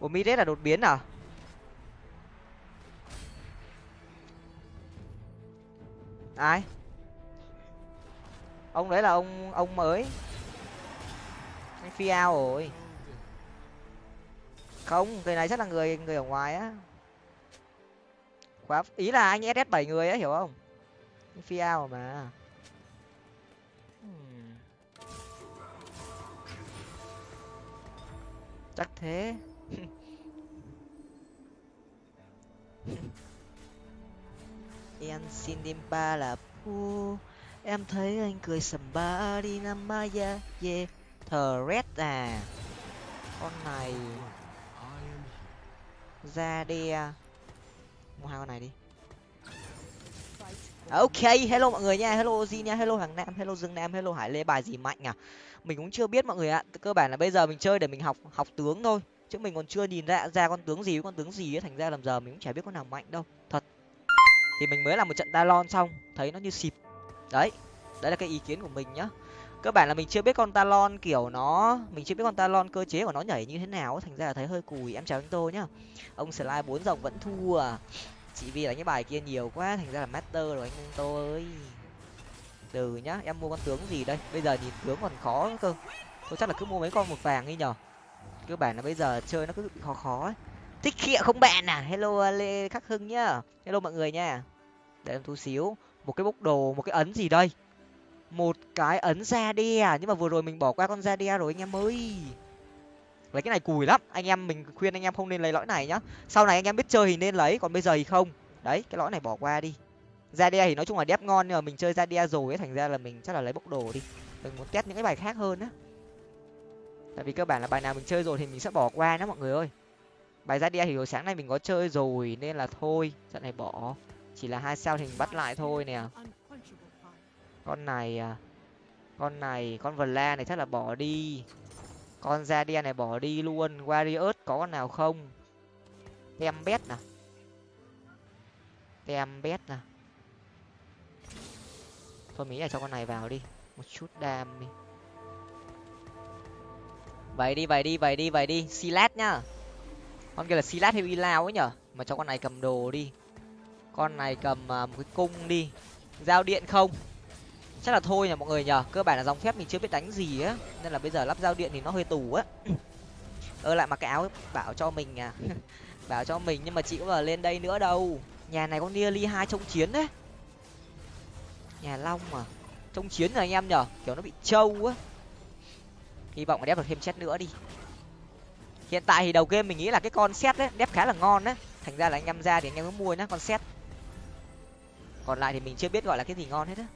ủa midet là đột biến à? Ai? Ông đấy là ông ông mới. Anh phi ao rồi. Không, người này chắc là người người ở ngoài á. Khóa ý là anh ss bảy người á, hiểu không? Anh phi ao mà hmm. chắc thế. em xin đêm ba là pu em thấy anh cười sầm ba đi năm maya yeah thờ red à. Con này. Ra đi à. mua hai con này đi. Ok, hello mọi người nha. Hello Ozi nha. Hello hàng nam. Hello dương nam. Hello hải lê. Bài gì mạnh à? Mình cũng chưa biết mọi người ạ. Cơ bản là bây giờ mình chơi để mình học học tướng thôi chứ mình còn chưa nhìn ra ra con tướng gì với con tướng gì ấy, thành ra làm giờ mình cũng chả biết con nào mạnh đâu, thật. Thì mình mới làm một trận talon xong, thấy nó như xịp đấy đấy là cái ý kiến của mình nhá. Cơ bản là mình chưa biết con talon kiểu nó, mình chưa biết con talon cơ chế của nó nhảy như thế nào thành ra là thấy hơi cùi em chào anh tô nhá. Ông slide bốn dòng vẫn thua à. chỉ vì đánh cái bài kia nhiều quá, thành ra là master rồi anh tô ơi từ nhá, em mua con tướng gì đây? Bây giờ nhìn tướng còn khó cơ. Tôi chắc là cứ mua mấy con một vàng đi nhở các bạn là bây giờ chơi nó cứ bị khó khó ấy. Thích khịa không bạn à? Hello à, lê khắc hưng nhá. Hello mọi người nha. Để em thu xíu. Một cái bốc đồ, một cái ấn gì đây? Một cái ấn ra đe à? nhưng mà vừa rồi mình bỏ qua con ra đe rồi, anh em ơi. Lấy cái này cùi lắm. Anh em mình khuyên anh em không nên lấy lõi này nhá. Sau này anh em biết chơi thì nên lấy, còn bây giờ thì không. Đấy, cái lõi này bỏ qua đi. Ra đe thì nói chung là đép ngon, nhưng mà mình chơi ra đe rồi ấy, thành ra là mình chắc là lấy bốc đồ đi. Mình muốn test những cái bài khác hơn á tại vì cơ bản là bài nào mình chơi rồi thì mình sẽ bỏ qua đó mọi người ơi. Bài ra đe thì hồi sáng nay mình có chơi rồi nên là thôi, trận này bỏ. Chỉ là hai sao thì mình bắt lại thôi nè. Con này à, con này, con vần la này chắc là bỏ đi. Con ra đen này bỏ đi luôn. Warriors có con nào không? Tem bét nè à? tem bét nè à? thôi mình nghĩ là cho con này vào đi. Một chút đam đi vậy đi vậy đi vậy đi vậy đi. Silat nhá con kia là silat hay lao ấy nhở? Mà cho con này cầm đồ đi. Con này cầm uh, một cái cung đi. Giao điện không? Chắc là thôi nhở mọi người nhở? Cơ bản là dòng phép mình chưa biết đánh gì á. Nên là bây giờ lắp giao điện thì nó hơi tù á. Ơ lại mặc cái áo bảo cho mình à. Bảo cho mình nhưng mà chị cũng là lên đây nữa đâu. Nhà này con ly hai trông chiến đấy. Nhà long mà. Trông chiến rồi anh em nhở? Kiểu nó bị trâu á hy vọng đép được thêm chết nữa đi hiện tại thì đầu game mình nghĩ là cái con xét đấy đép khá là ngon đấy thành ra là anh em ra thì anh em cứ mua nhá con xét còn lại thì mình chưa biết gọi là cái gì ngon hết á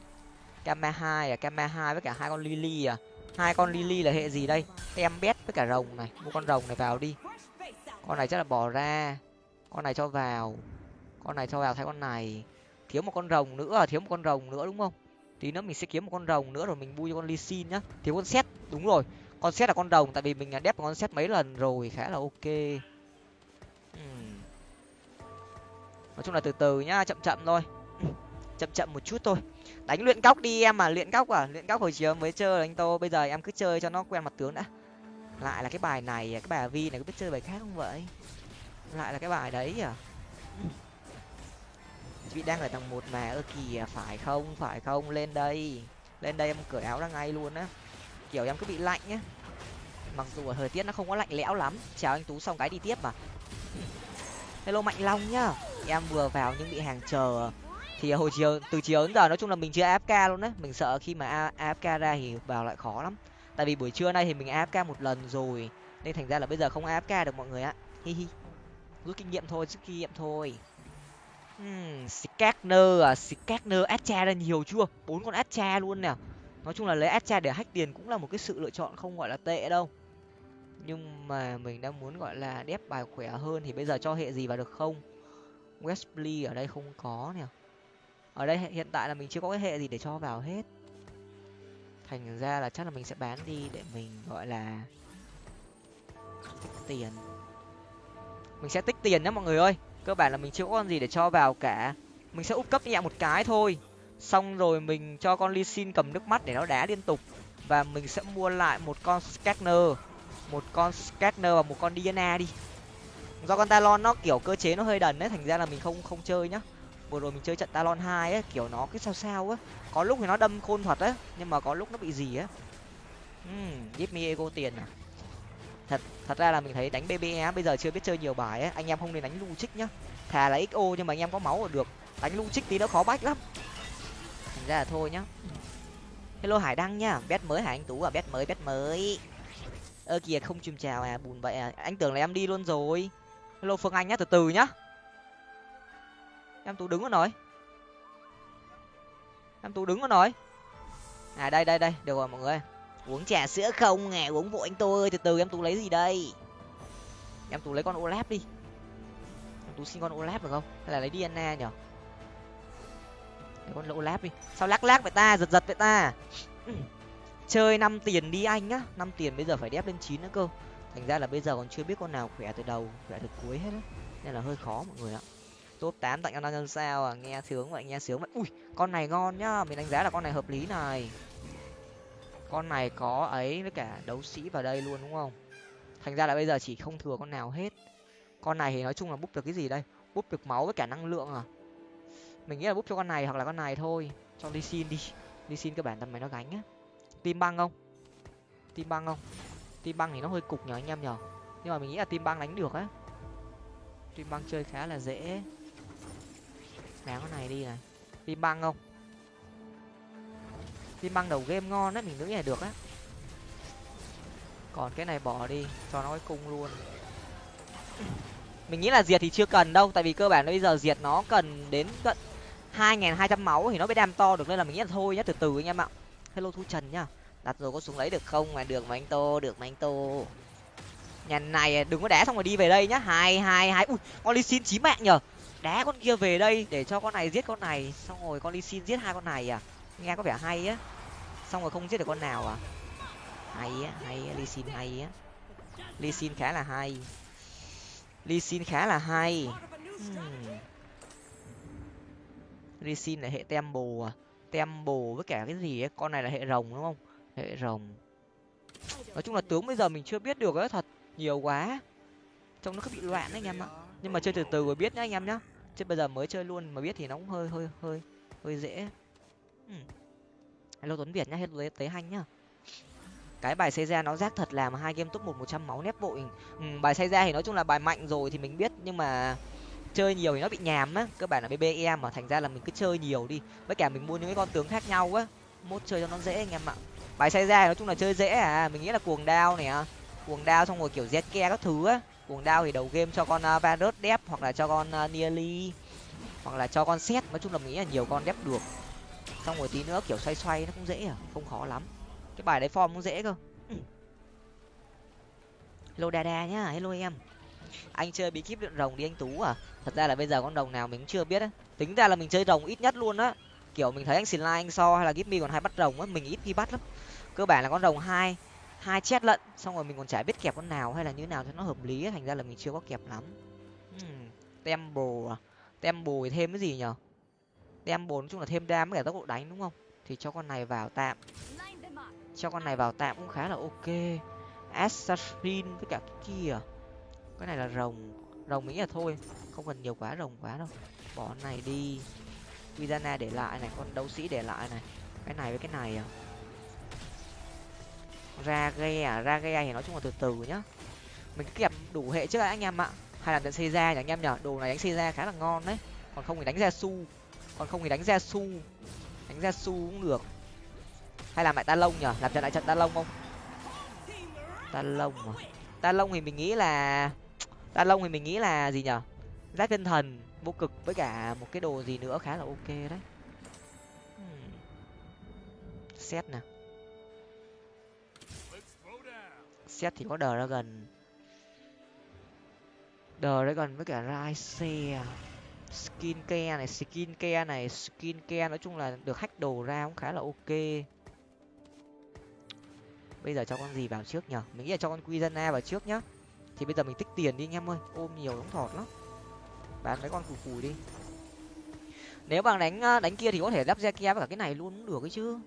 Kama hai à, Kama hai với cả hai con Lily à. Hai con Lily là hệ gì đây? Em bét với cả rồng này, mua con rồng này vào đi. Con này chắc là bỏ ra. Con này cho vào. Con này cho vào thay con này. Thiếu một con rồng nữa, thiếu một con rồng nữa đúng không? Tí nữa mình sẽ kiếm một con rồng nữa rồi mình vui cho con Lee xin nhá. Thiếu con set, đúng rồi. Con xét là con rồng tại vì mình đã đép con xét mấy lần rồi, khá là ok. Nói chung là từ từ nhá, chậm chậm thôi. chậm chậm một chút thôi. Đánh luyện góc đi em mà luyện góc à luyện góc hồi chiều mới chơi anh tô bây giờ em cứ chơi cho nó quen mặt tướng đã. Lại là cái bài này à, cái bài vi này có biết chơi bài khác không vậy? Lại là cái bài đấy à? Chị đang ở tầng một mà ơ kìa phải không phải không? Lên đây. Lên đây em cởi áo ra ngay luôn á kiểu em cứ bị lạnh nhá. Mặc dù ở thời tiết nó không có lạnh lẽo lắm. Chào anh tú xong cái đi tiếp mà. Hello mạnh long nhá. Em vừa vào nhưng bị hàng chờ. Thì hồi chiều từ chiều đến giờ nói chung là mình chưa afk luôn đấy mình sợ khi mà afk ra thì vào lại khó lắm. Tại vì buổi trưa nay thì mình afk một lần rồi. Nên thành ra là bây giờ không afk được mọi người ạ. Hi hi. Rút kinh nghiệm thôi rút kinh nghiệm thôi. Hmm, Skagner à? Skagner Atcha ra nhiều chưa? Bốn con Atcha luôn nè nói chung là lấy Astra để hack tiền cũng là một cái sự lựa chọn không gọi là tệ đâu. Nhưng mà mình đang muốn gọi là đép bài khỏe hơn thì bây giờ cho hệ gì vào được không? Wesley ở đây không có nè. Ở đây hiện tại là mình chưa có cái hệ gì để cho vào hết. Thành ra là chắc là mình sẽ bán đi để mình gọi là tích tiền. Mình sẽ tích tiền nhé mọi người ơi. Cơ bản là mình chưa có con gì để cho vào cả. Mình sẽ úp cấp nhẹ một cái thôi xong rồi mình cho con ly xin cầm nước mắt để nó đá liên tục. Và mình sẽ mua lại một con scanner một con scanner và một con diana đi. Do con talon nó kiểu cơ chế nó hơi đần đấy thành ra là mình không không chơi nhá. Vừa rồi mình chơi trận talon hai ấy kiểu nó cứ sao sao á có lúc thì nó đâm khôn thuật á nhưng mà có lúc nó bị gì á um, give me ego tiền à? Thật thật ra là mình thấy đánh bbe bây giờ chưa biết chơi nhiều bài ấy. Anh em không nên đánh lu trích nhá. Thà là xo nhưng mà anh em có máu là được. Đánh lu trích tí nó khó bách lắm ra là thôi nhá. Hello hải đăng nhá, bet mới hải anh tú à bet mới bet mới. Ơ, kìa, không chùm chào à bùn vậy à. Anh tưởng là em đi luôn rồi. Hello phương anh nhá, từ từ nhá. Em tú đứng ở nói em tú đứng ở nói à đây đây đây, được rồi mọi người. Uống trà sữa không à uống vội anh tôi ơi, từ từ, em tú lấy gì đây? Em tú lấy con olap đi. Em tú xin con olap được không? Hay là lấy đi diana nhở? Lấy con olap đi. Sao lắc lắc vậy ta, giật giật vậy ta à? chơi năm tiền đi anh á năm tiền bây giờ phải đép lên chín nữa cơ. Thành ra là bây giờ còn chưa biết con nào khỏe từ đầu, khỏe từ cuối hết á. Nên là hơi khó mọi người ạ. Top tám tặng cho năm nhân sao à. Nghe sướng vậy, nghe sướng vậy. Ui, con này ngon nhá. Mình đánh giá là con này hợp lý này. Con này có ấy với cả đấu sĩ vào đây luôn, đúng không? Thành ra là bây giờ chỉ không thừa con nào hết. Con này thì nói chung là búp được cái gì đây? Búp được máu với cả năng lượng à mình nghĩ là búp cho con này hoặc là con này thôi. Cho ly xin đi. Ly xin các bản tầm mày nó gánh á. Tim băng không? Tim băng không? Tim băng thì nó hơi cục nhỏ anh em nhở nhưng mà mình nghĩ là tim băng đánh được á. Tim băng chơi khá là dễ. Ném con này đi này. Tim băng không? Tim băng đầu game ngon đấy mình nghĩ là được á. Còn cái này bỏ đi, cho nó cái cung luôn. Mình nghĩ là diệt thì chưa cần đâu, tại vì cơ bản bây giờ diệt nó cần đến tận hai nghìn hai trăm máu thì nó mới đem to được, nên là mình nghĩ là thôi nhá, từ từ anh em ạ. Hello thu trần nhá. Đặt rồi có xuống lấy được không? Mà được mà anh tô, được mà anh tô. Nhà này à, đừng có đá xong rồi đi về đây nhá. Hai hai hai. Ui, con ly xin chí mạng nhở đá con kia về đây để cho con này giết con này. Xong rồi con ly xin giết hai con này à. Nghe có vẻ hay á. Xong rồi không giết được con nào à. Hay á hay á ly xin hay á. Ly xin khá là hay. Ly xin khá là hay. Hmm. Risin là hệ tem à? Tem với cả cái gì ấy? Con này là hệ rồng đúng không? Hệ rồng. Nói chung là tướng bây giờ mình chưa biết được ấy thật. Nhiều quá. Trông nó cứ bị loạn đấy anh em ạ. Nhưng mà chơi từ từ rồi biết nhá anh em nhá. Chứ bây giờ mới chơi luôn mà biết thì nó cũng hơi hơi hơi hơi dễ. Ừ. hello tuấn việt nhá hello tế hanh nhá. Cái bài xây ra nó rác thật làm hai game top một một trăm máu nép vội ừ, bài xây ra thì nói chung là bài mạnh rồi thì mình biết. Nhưng mà chơi nhiều thì nó bị nhàm á. Cơ bản là bbe mà thành ra là mình cứ chơi nhiều đi. Với cả mình mua những cái con tướng khác nhau á. Mốt chơi cho nó dễ anh em ạ. Bài xây ra nói chung là chơi dễ à. Mình nghĩ là cuồng đao này cuồng đao xong rồi kiểu zke các thứ á. Cuồng đao thì đầu game cho con uh, varus đép hoặc là cho con uh, nearly. Hoặc là cho con xét nói chung là mình nghĩ là nhiều con đép được. Xong rồi tí nữa kiểu xoay xoay nó cũng dễ à. Không khó lắm. Cái bài đấy form cũng dễ cơ. Ừ. hello đà nhá. Hello em anh chơi bí kíp luyện rồng đi anh tú à? Thật ra là bây giờ con rồng nào mình cũng chưa biết á. Tính ra là mình chơi rồng ít nhất luôn á. Kiểu mình thấy anh xin anh so hay là gip còn hai bắt rồng á, mình ít khi bắt lắm. Cơ bản là con rồng hai hai chết lận, xong rồi mình còn chả biết kẹp con nào hay là như nào cho nó hợp lý thành ra là mình chưa có kẹp lắm. Hmm, Tem temple à? Temple thì thêm cái gì nhở? Temple nói chung là thêm đam với cả tốc độ đánh đúng không? Thì cho con này vào tạm. Cho con này vào tạm cũng khá là ok. Assassin với cả cái kia cái này là rồng. Rồng nghĩ là thôi, không cần nhiều quá rồng quá đâu. Bỏ này đi. Vidana để lại này, con đấu sĩ để lại này. Cái này với cái này à? Ra ghe à ra ghe thì nói chung là từ từ nhá. Mình kẹp đủ hệ trước đã, anh em ạ. Hay là đánh xây ra nhỉ, anh em nhở đồ này đánh xây ra khá là ngon đấy. Còn không thì đánh ra su còn không thì đánh ra su đánh ra su cũng được. Hay làm lại ta lông nhở làm trận lại trận ta lông không? Ta lông à? Ta lông thì mình nghĩ là ta lông thì mình nghĩ là gì nhở giáp tinh thần, vô cực với cả một cái đồ gì nữa khá là ok đấy. Hmm. xét nè. Xét thì có đờ ra gần đờ ra gần với cả rise à. skin care này skin care này skin care nói chung là được hack đồ ra cũng khá là ok. Bây giờ cho con gì vào trước nhở mình nghĩ là cho con quy dân a vào trước nhá thì bây giờ mình tích tiền đi anh em ơi. Ôm nhiều đóng thọt lắm. Bán mấy con cùi cùi đi. Nếu bằng đánh à, đánh kia thì có thể lắp ra kia với cả cái này luôn cũng được ấy chứ.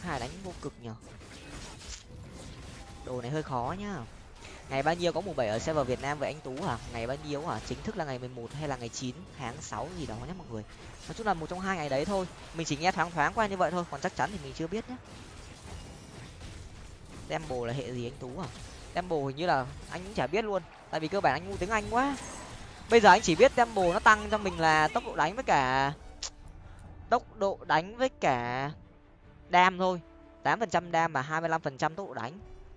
Hai đánh vô cực nhở đồ này hơi khó nhá. Ngày bao nhiêu có mùng bảy ở server việt nam với anh tú hả? Ngày bao nhiêu hả? Chính thức là ngày mười một hay là ngày chín? Tháng sáu gì đó nhé mọi người. Nói chung là một trong hai ngày đấy thôi. Mình chỉ nghe thoáng thoáng qua như vậy thôi, còn chắc chắn thì mình chưa biết nhé Temple là hệ gì anh tú à Temple hình như là anh cũng chả biết luôn. Tại vì cơ bản anh ngu tiếng anh quá. Bây giờ anh chỉ biết Temple nó tăng cho mình là tốc độ đánh với cả tốc độ đánh với cả đam thôi. tám phần trăm đam và hai mươi lăm phần trăm tốc độ đánh.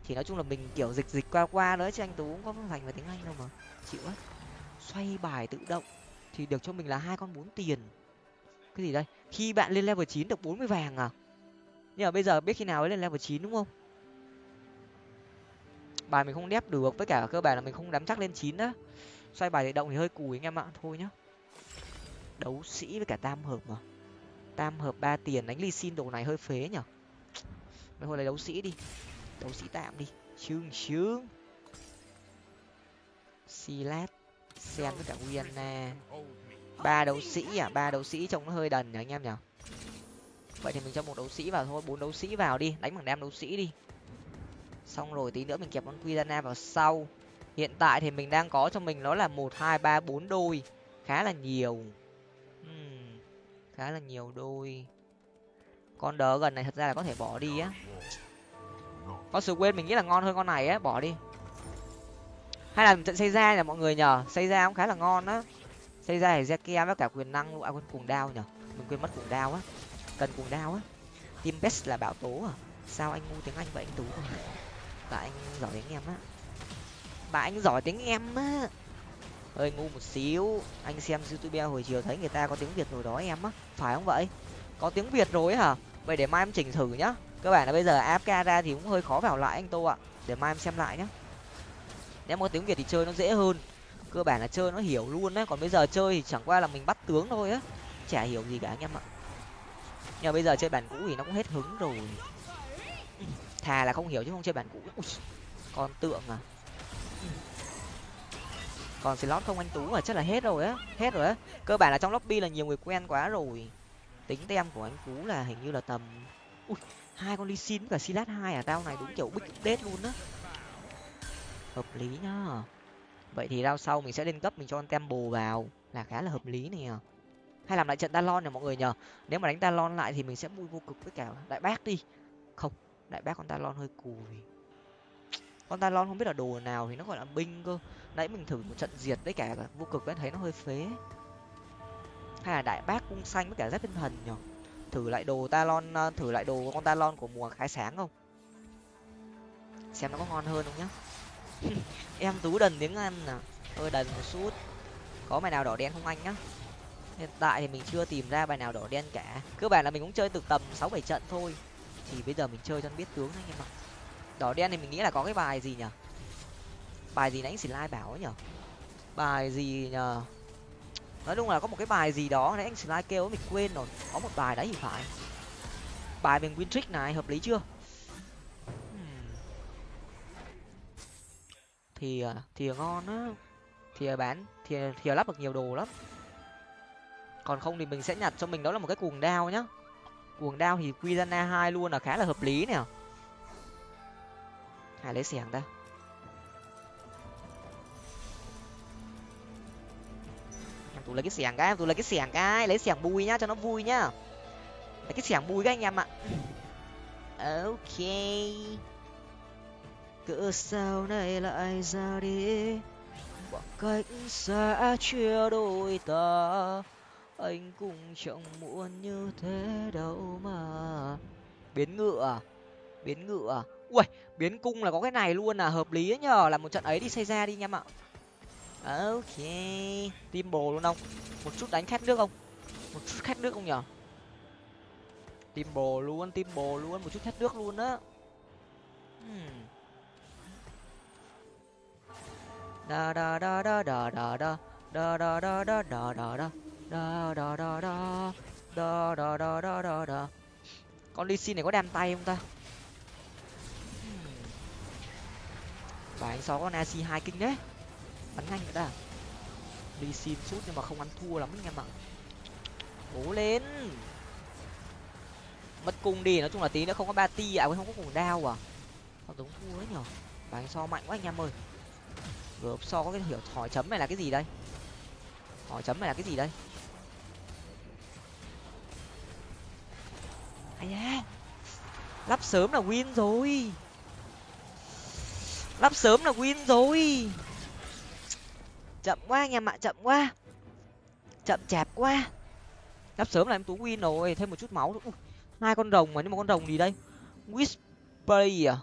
Thì nói chung là mình kiểu dịch dịch qua qua nữa chứ anh tú cũng có thành về tiếng anh đâu mà. Chịu á. Xoay bài tự động thì được cho mình là hai con bốn tiền. Cái gì đây? Khi bạn lên level chín được bốn mươi vàng à? Nhưng mà bây giờ biết khi nào mới lên level chín đúng không? Bài mình không đép được, với cả cơ bản là mình không nắm chắc lên chín á. Xoay bài để động thì hơi cùi anh em ạ, thôi nhá. Đấu sĩ với cả tam hợp mà. Tam hợp ba tiền, đánh ly xin đồ này hơi phế nhở mấy hồi lấy đấu sĩ đi. Đấu sĩ tạm đi. Chương chương silat sen với cả Wiana ba đấu sĩ à ba đấu sĩ trông nó hơi đần nhở anh em nhở vậy thì mình cho một đấu sĩ vào thôi, bốn đấu sĩ vào đi. Đánh bằng đam đấu sĩ đi xong rồi tí nữa mình kẹp con Quizana vào sau. Hiện tại thì mình đang có cho mình nó là một hai ba bốn đôi. Khá là nhiều. Uhm, khá là nhiều đôi. Con đỡ gần này thật ra là có thể bỏ đi á. Con sự quên mình nghĩ là ngon hơn con này á bỏ đi. Hay là trận xây ra nhỉ mọi người nhờ xây ra cũng khá là ngon á. Xây ra thì kia với cả quyền năng à quên cuồng đao nhở mình quên mất cuồng đao á. Cần cuồng đao á. Team best là bảo tố à? Sao anh ngu tiếng anh vậy anh tú? Tại anh giỏi tiếng em á. Bà anh giỏi tiếng em á. Hơi ngu một xíu. Anh xem youtube hồi chiều thấy người ta có tiếng việt rồi đó em á. Phải không vậy? Có tiếng việt rồi hả? Vậy để mai em chỉnh thử nhá. Cơ bản là bây giờ áp ra thì cũng hơi khó vào lại anh tô ạ. Để mai em xem lại nhá. Nếu có tiếng việt thì chơi nó dễ hơn. Cơ bản là chơi nó hiểu luôn đấy còn bây giờ chơi thì chẳng qua là mình bắt tướng thôi á. Chả hiểu gì cả anh em ạ. Nhưng mà bây giờ chơi bản cũ thì nó cũng hết hứng rồi thà là không hiểu chứ không chơi bản cũ. Ui, còn tượng à. Còn slot không anh tú à? Chắc là hết rồi á hết rồi á. Cơ bản là trong lobby là nhiều người quen quá rồi. Tính tem của anh tú là hình như là tầm ui hai con ly xin và silat hai à? Tao này đúng kiểu big update luôn á. Hợp lý nhá. Vậy thì rao sau mình sẽ lên cấp mình cho con tem bồ vào. Là khá là hợp lý này à hay làm lại trận talon này mọi người nhờ. Nếu mà đánh talon lại thì mình sẽ vui vô cực với cả đại bác đi. Không đại bác con talon hơi cùi. Con talon không biết là đồ nào thì nó gọi là binh cơ. Nãy mình thử một trận diệt với cả vô cực đã thấy nó hơi phế. Hay là đại bác cung xanh với cả giáp tinh thần nhở thử lại đồ talon ờ, thử lại đồ con talon của mùa khai sáng không? Xem nó có ngon hơn không nhá. Em tú đần tiếng anh à? Hơi đần một chút. Có bài nào đỏ đen không anh nhá? Hiện tại thì mình chưa tìm ra bài nào đỏ đen cả. Cơ bản là mình cũng chơi từ tầm sáu bảy trận thôi thì bây giờ mình chơi cho anh biết tướng anh em ạ. Đỏ đen thì mình nghĩ là có cái bài gì nhở bài gì nãy anh lai bảo ấy nhở bài gì nhờ nói chung là có một cái bài gì đó nãy anh lai kêu mình quên rồi. Có một bài đấy thì phải. Bài về win trick này, hợp lý chưa? Hmm. Thì à, thì ngon á. Thì bán, thì thì lắp được nhiều đồ lắm. Còn không thì mình sẽ nhặt cho mình. Đó là một cái cuồng đao nhá cuồng đao thì Quizana hai luôn là khá là hợp lý nè. Hay lấy xẻng ta. Em tụ lấy cái xẻng cái, em tụ lấy cái xẻng cái, lấy xẻng bùi nhá, cho nó vui nhá. Lấy cái xẻng bùi các anh em ạ. Ok. Cỡ sao này lại ra đi? Khoảng cách xa chia đôi ta anh cũng chẳng muốn như thế đâu mà biến ngựa à? biến ngựa à? ui biến cung là có cái này luôn à hợp lý nhờ là một trận ấy đi xây ra đi nha em ạ ok tim bồ luôn không một chút đánh khét nước không một chút khét nước không nhở tim bồ luôn tim bồ luôn một chút khét nước luôn á hmm. da da da da da da da da da da da da da da da da da da da da da da da con ly xin này có đam tay không ta? Và anh sáu con ac hai kinh đấy. Bắn nhanh nữa ta. Ly xin sút nhưng mà không ăn thua lắm anh em ạ. Cố lên. Mất cung đi, nói chung là tí nữa không có ba ti à không có cùng đao à. Không giống thua đấy nhở? Và anh so mạnh quá anh em ơi. Gộp so có cái hiểu hỏi chấm này là cái gì đây? Hỏi chấm này là cái gì đây? Ai da. Lắp sớm là win rồi. Lắp sớm là win rồi. Chậm quá anh em ạ, chậm quá. Chậm chạp quá. Lắp sớm là em tú win rồi, thêm một chút máu nữa. Hai con rồng mà nhưng mà con rồng gì đây? Whisper à?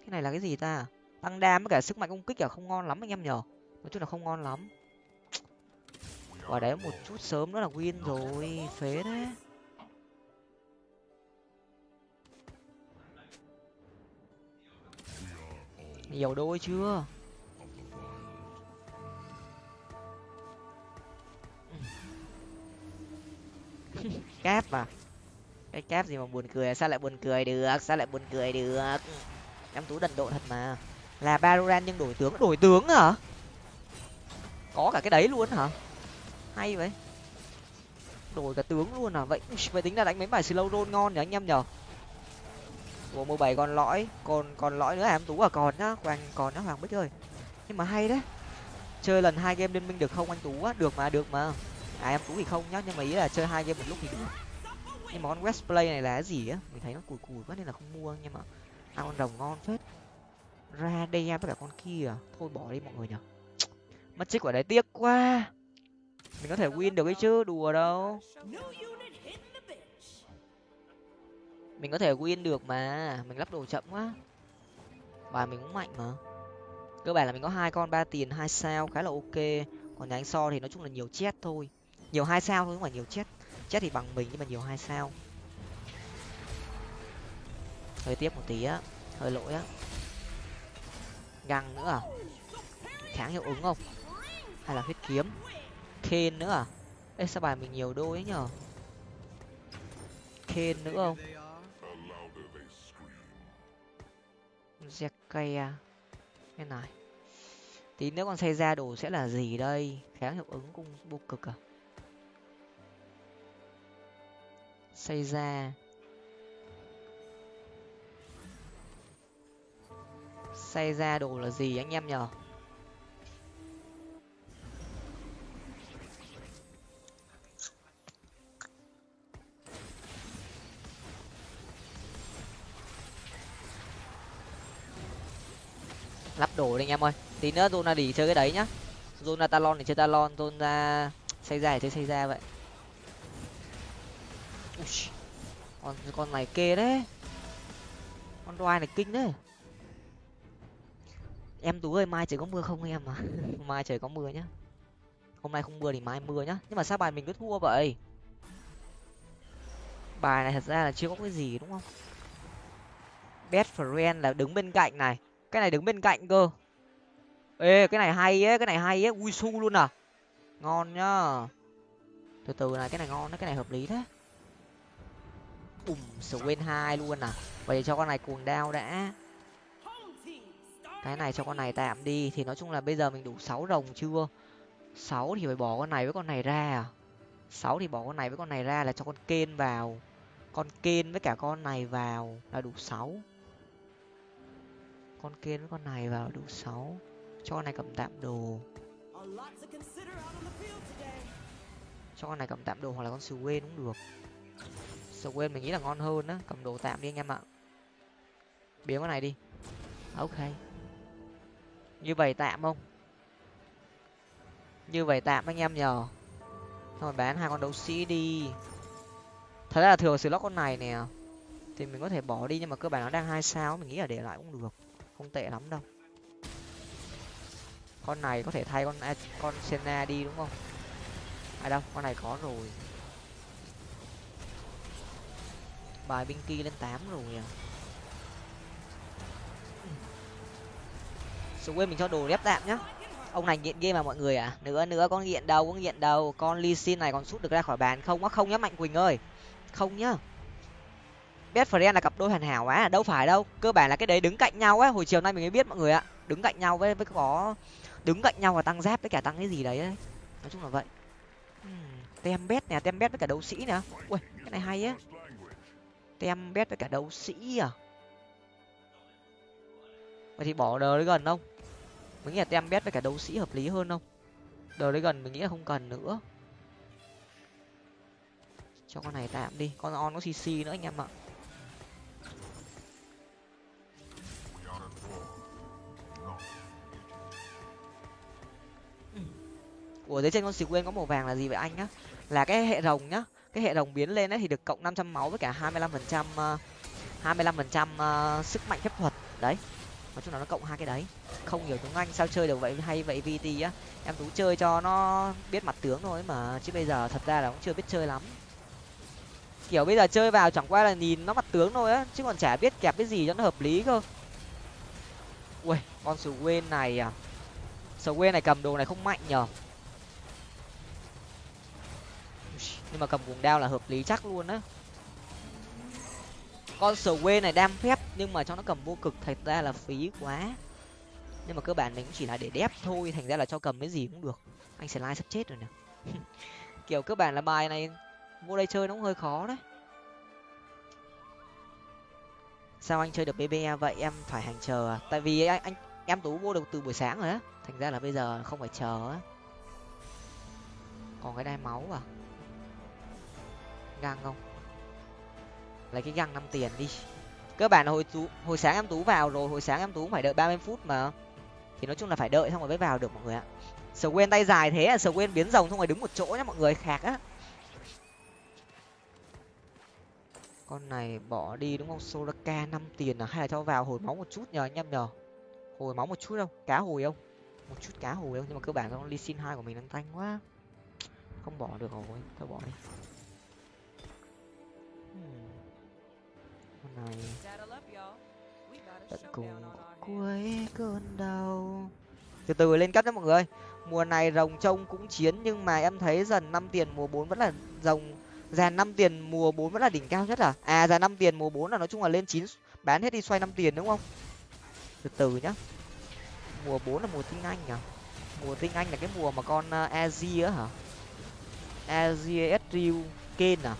Cái này là cái gì ta? Tăng đam với cả sức mạnh công kích à? Không ngon lắm anh em nhở nói chung là không ngon lắm và đấy một chút sớm nữa là win rồi, phế đấy. Nhiều đôi chưa? Cáp à? Cái cáp gì mà buồn cười? Sao lại buồn cười được? Sao lại buồn cười được? Em tú đần độ thật mà. Là baroran nhưng đổi tướng. Đổi tướng hả? Có cả cái đấy luôn hả? Hay vậy. Đổi cả tướng luôn à? Vậy vậy tính là đánh mấy bài slow roll ngon nhỉ anh em nhở của mười bảy còn lõi, còn còn lõi nữa à em? Tú à còn nhá hoàng còn nhá, hoàng bích ơi. Nhưng mà hay đấy. Chơi lần hai game liên minh được không anh tú á? Được mà được mà. À em tú thì không nhá, nhưng mà ý là chơi hai game một lúc thì được. Nhưng mà con west play này là cái gì á? Mình thấy nó cùi cùi quá nên là không mua, nhưng mà ăn con rồng ngon phết. Ra đây với cả con kia. Thôi bỏ đi mọi người nhở mất trích quả đấy tiếc quá mình có thể win được cái chứ, đùa đâu. Mình có thể win được mà, mình lắp đồ chậm quá. Bài mình cũng mạnh mà. Cơ bản là mình có hai con, ba tiền, hai sao, khá là ok. Còn nhà anh so thì nói chung là nhiều chết thôi. Nhiều hai sao thôi, không phải nhiều chết. Chết thì bằng mình nhưng mà nhiều hai sao. Hơi tiếp một tí á, hơi lỗi á. Găng nữa à? Kháng hiệu ứng không? Hay là huyết kiếm? Khen nữa à? Ê, sao bài mình nhiều đôi ấy nhở? Kên nữa không? Zekaya cái à? này. Tí nữa con xây ra đồ sẽ là gì đây? Kháng hiệu ứng cung vô cực à? Xây ra. Xây ra đồ là gì anh em nhở? Lắp đồ đi anh em ơi. Tí nữa zona đi chơi cái đấy nhá. Zona talon thì chơi talon zona xây ra thì chơi xây ra vậy. Ui, con con này kê đấy. Con đoai này kinh đấy. Em tú ơi mai trời có mưa không em à mai trời có mưa nhá. Hôm nay không mưa thì mai mưa nhá. Nhưng mà sao bài mình cứ thua vậy? Bài này thật ra là chưa có cái gì đúng không? Best friend là đứng bên cạnh này cái này đứng bên cạnh cơ. Ê, cái này hay ấy, cái này hay ấy. Ui, su luôn à. Ngon nhá. Từ từ này, cái này ngon đấy, cái này hợp lý thế. Ùm quên hai luôn à. Vậy cho con này cuồng đao đã. Cái này cho con này tạm đi. Thì nói chung là bây giờ mình đủ sáu rồng chưa? Sáu thì phải bỏ con này với con này ra à? Sáu thì bỏ con này với con này ra là cho con kên vào. Con kên với cả con này vào là đủ sáu con kiến với con này vào đủ sáu. Cho con này cầm tạm đồ. Cho con này cầm tạm đồ hoặc là con sù quên cũng được. Sù quên mình nghĩ là ngon hơn á. Cầm đồ tạm đi anh em ạ. Biến con này đi. À, ok. Như vậy tạm không? Như vậy tạm anh em nhờ. Thôi, bán hai con đấu sĩ đi. Thật ra là thường slot con này nè. Thì mình có thể bỏ đi nhưng mà cơ bản nó đang hai sao mình nghĩ là để lại cũng được không tệ lắm đâu. Con này có thể thay con con senna đi đúng không? Ai đâu con này có rồi. Bài binh kia lên tám rồi à. Xuống quên mình cho đồ ghép tạm nhá. Ông này nghiện game mà mọi người à. Nữa nữa con nghiện đầu, con nghiện đầu. con ly xin này còn sút được ra khỏi bàn không? Á không nhá mạnh quỳnh ơi. Không nhá best friend là cặp đôi hoàn hảo á, đâu phải đâu. Cơ bản là cái đấy đứng cạnh nhau á, hồi chiều nay mình mới biết mọi người ạ. Đứng cạnh nhau với với có, đứng cạnh nhau và tăng giáp với cả tăng cái gì đấy ấy. nói chung là vậy. Hmm, tem bét nè, tem bét với cả đấu sĩ nè. Ui, cái này hay á. Tem bét với cả đấu sĩ à? Vậy thì bỏ đờ đấy gần không? Mình nghĩ là tem Bét với cả đấu sĩ hợp lý hơn không? Đờ đấy gần mình nghĩ là không cần nữa. Cho con này tạm đi. Con on có cc nữa anh em ạ. Ủa dưới trên con xì quên có màu vàng là gì vậy anh nhá? Là cái hệ rồng nhá. Cái hệ rồng biến lên ấy thì được cộng năm trăm máu với cả hai mươi lăm phần trăm ờ, hai mươi lăm phần trăm ờ, sức mạnh phép thuật. Đấy. Nói chung là nó cộng hai cái đấy. Không hiểu tiếng anh sao chơi được vậy hay vậy vt á. Em tú chơi cho nó biết mặt tướng thôi mà chứ bây giờ thật ra là cũng chưa biết chơi lắm. Kiểu bây giờ chơi vào chẳng qua là nhìn nó mặt tướng thôi á chứ còn chả biết kẹp cái gì cho nó hợp lý cơ. Ui con sù quên này à. Sù quên này cầm đồ này không mạnh nhở nhưng mà cầm cuồng đao là hợp lý chắc luôn á. Con sờ quê này đam phép nhưng mà cho nó cầm vô cực thật ra là phí quá. Nhưng mà cơ bản mình cũng chỉ là để đép thôi thành ra là cho cầm cái gì cũng được. Anh sẽ lai sắp chết rồi nè. Kiểu cơ bản là bài này vô đây chơi nó cũng hơi khó đấy. Sao anh chơi được bbe vậy? Em phải hàng chờ à? Tại vì anh, anh em tú vô được từ buổi sáng rồi á. Thành ra là bây giờ không phải chờ á. Còn cái đai máu à? Găng không? Lấy cái găng năm tiền đi. Cơ bản là hồi tú, hồi sáng em tú vào rồi, hồi sáng em tú phải đợi ba mươi phút mà. Thì nói chung là phải đợi xong rồi mới vào được mọi người ạ. Sờ quên tay dài thế à sờ quên biến rồng xong rồi đứng một chỗ nhá, mọi người khạc á. Con này bỏ đi đúng không? Solaka năm tiền à? Hay là cho vào hồi máu một chút nhờ anh em nhờ? Hồi máu một chút không cá hồi không? Một chút cá hồi không? Nhưng mà cơ bản con ly xin hai của mình đang tanh quá. Không bỏ được rồi, thôi bỏ đi con này. Tận cùng. cuối cơn đau từ từ lên cấp nhé mọi người mùa này rồng trông cũng chiến nhưng mà em thấy dần năm tiền mùa bốn vẫn là rồng. Già năm tiền mùa bốn vẫn là đỉnh cao nhất à? À già năm tiền mùa bốn là nói chung là lên chín bán hết đi xoay năm tiền đúng không? Từ từ nhá. Mùa bốn là mùa tinh anh à mùa tinh anh là cái mùa mà con uh, azi á hả? Azi esriu ken à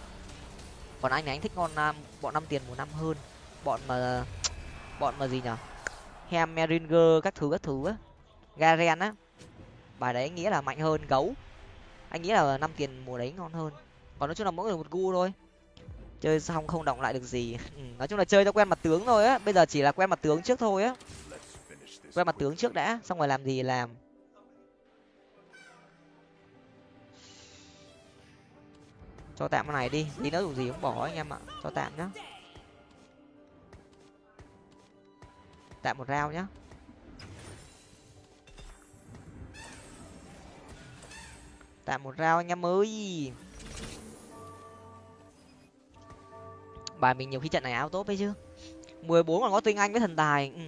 còn anh này anh thích con nam bọn năm tiền mùa năm hơn. Bọn mà bọn mà gì nhở? Hem meringer các thứ các thứ á. Garen á. Bài đấy anh nghĩ là mạnh hơn gấu. Anh nghĩ là năm tiền mùa đấy ngon hơn. Còn nói chung là mỗi người một gu thôi. Chơi xong không động lại được gì. Ừ, nói chung là chơi cho quen mặt tướng thôi á. Bây giờ chỉ là quen mặt tướng trước thôi á. Quen mặt tướng trước đã xong rồi làm gì làm. Cho tạm cái này đi, tí nữa dù gì cũng bỏ anh em ạ. Cho tạm nhá. Tạm một rau nhá. Tạm một rau anh em ơi. Bài mình nhiều khi trận này áo tốt đấy chứ. mười bốn còn có tinh anh với thần tài. Ừ.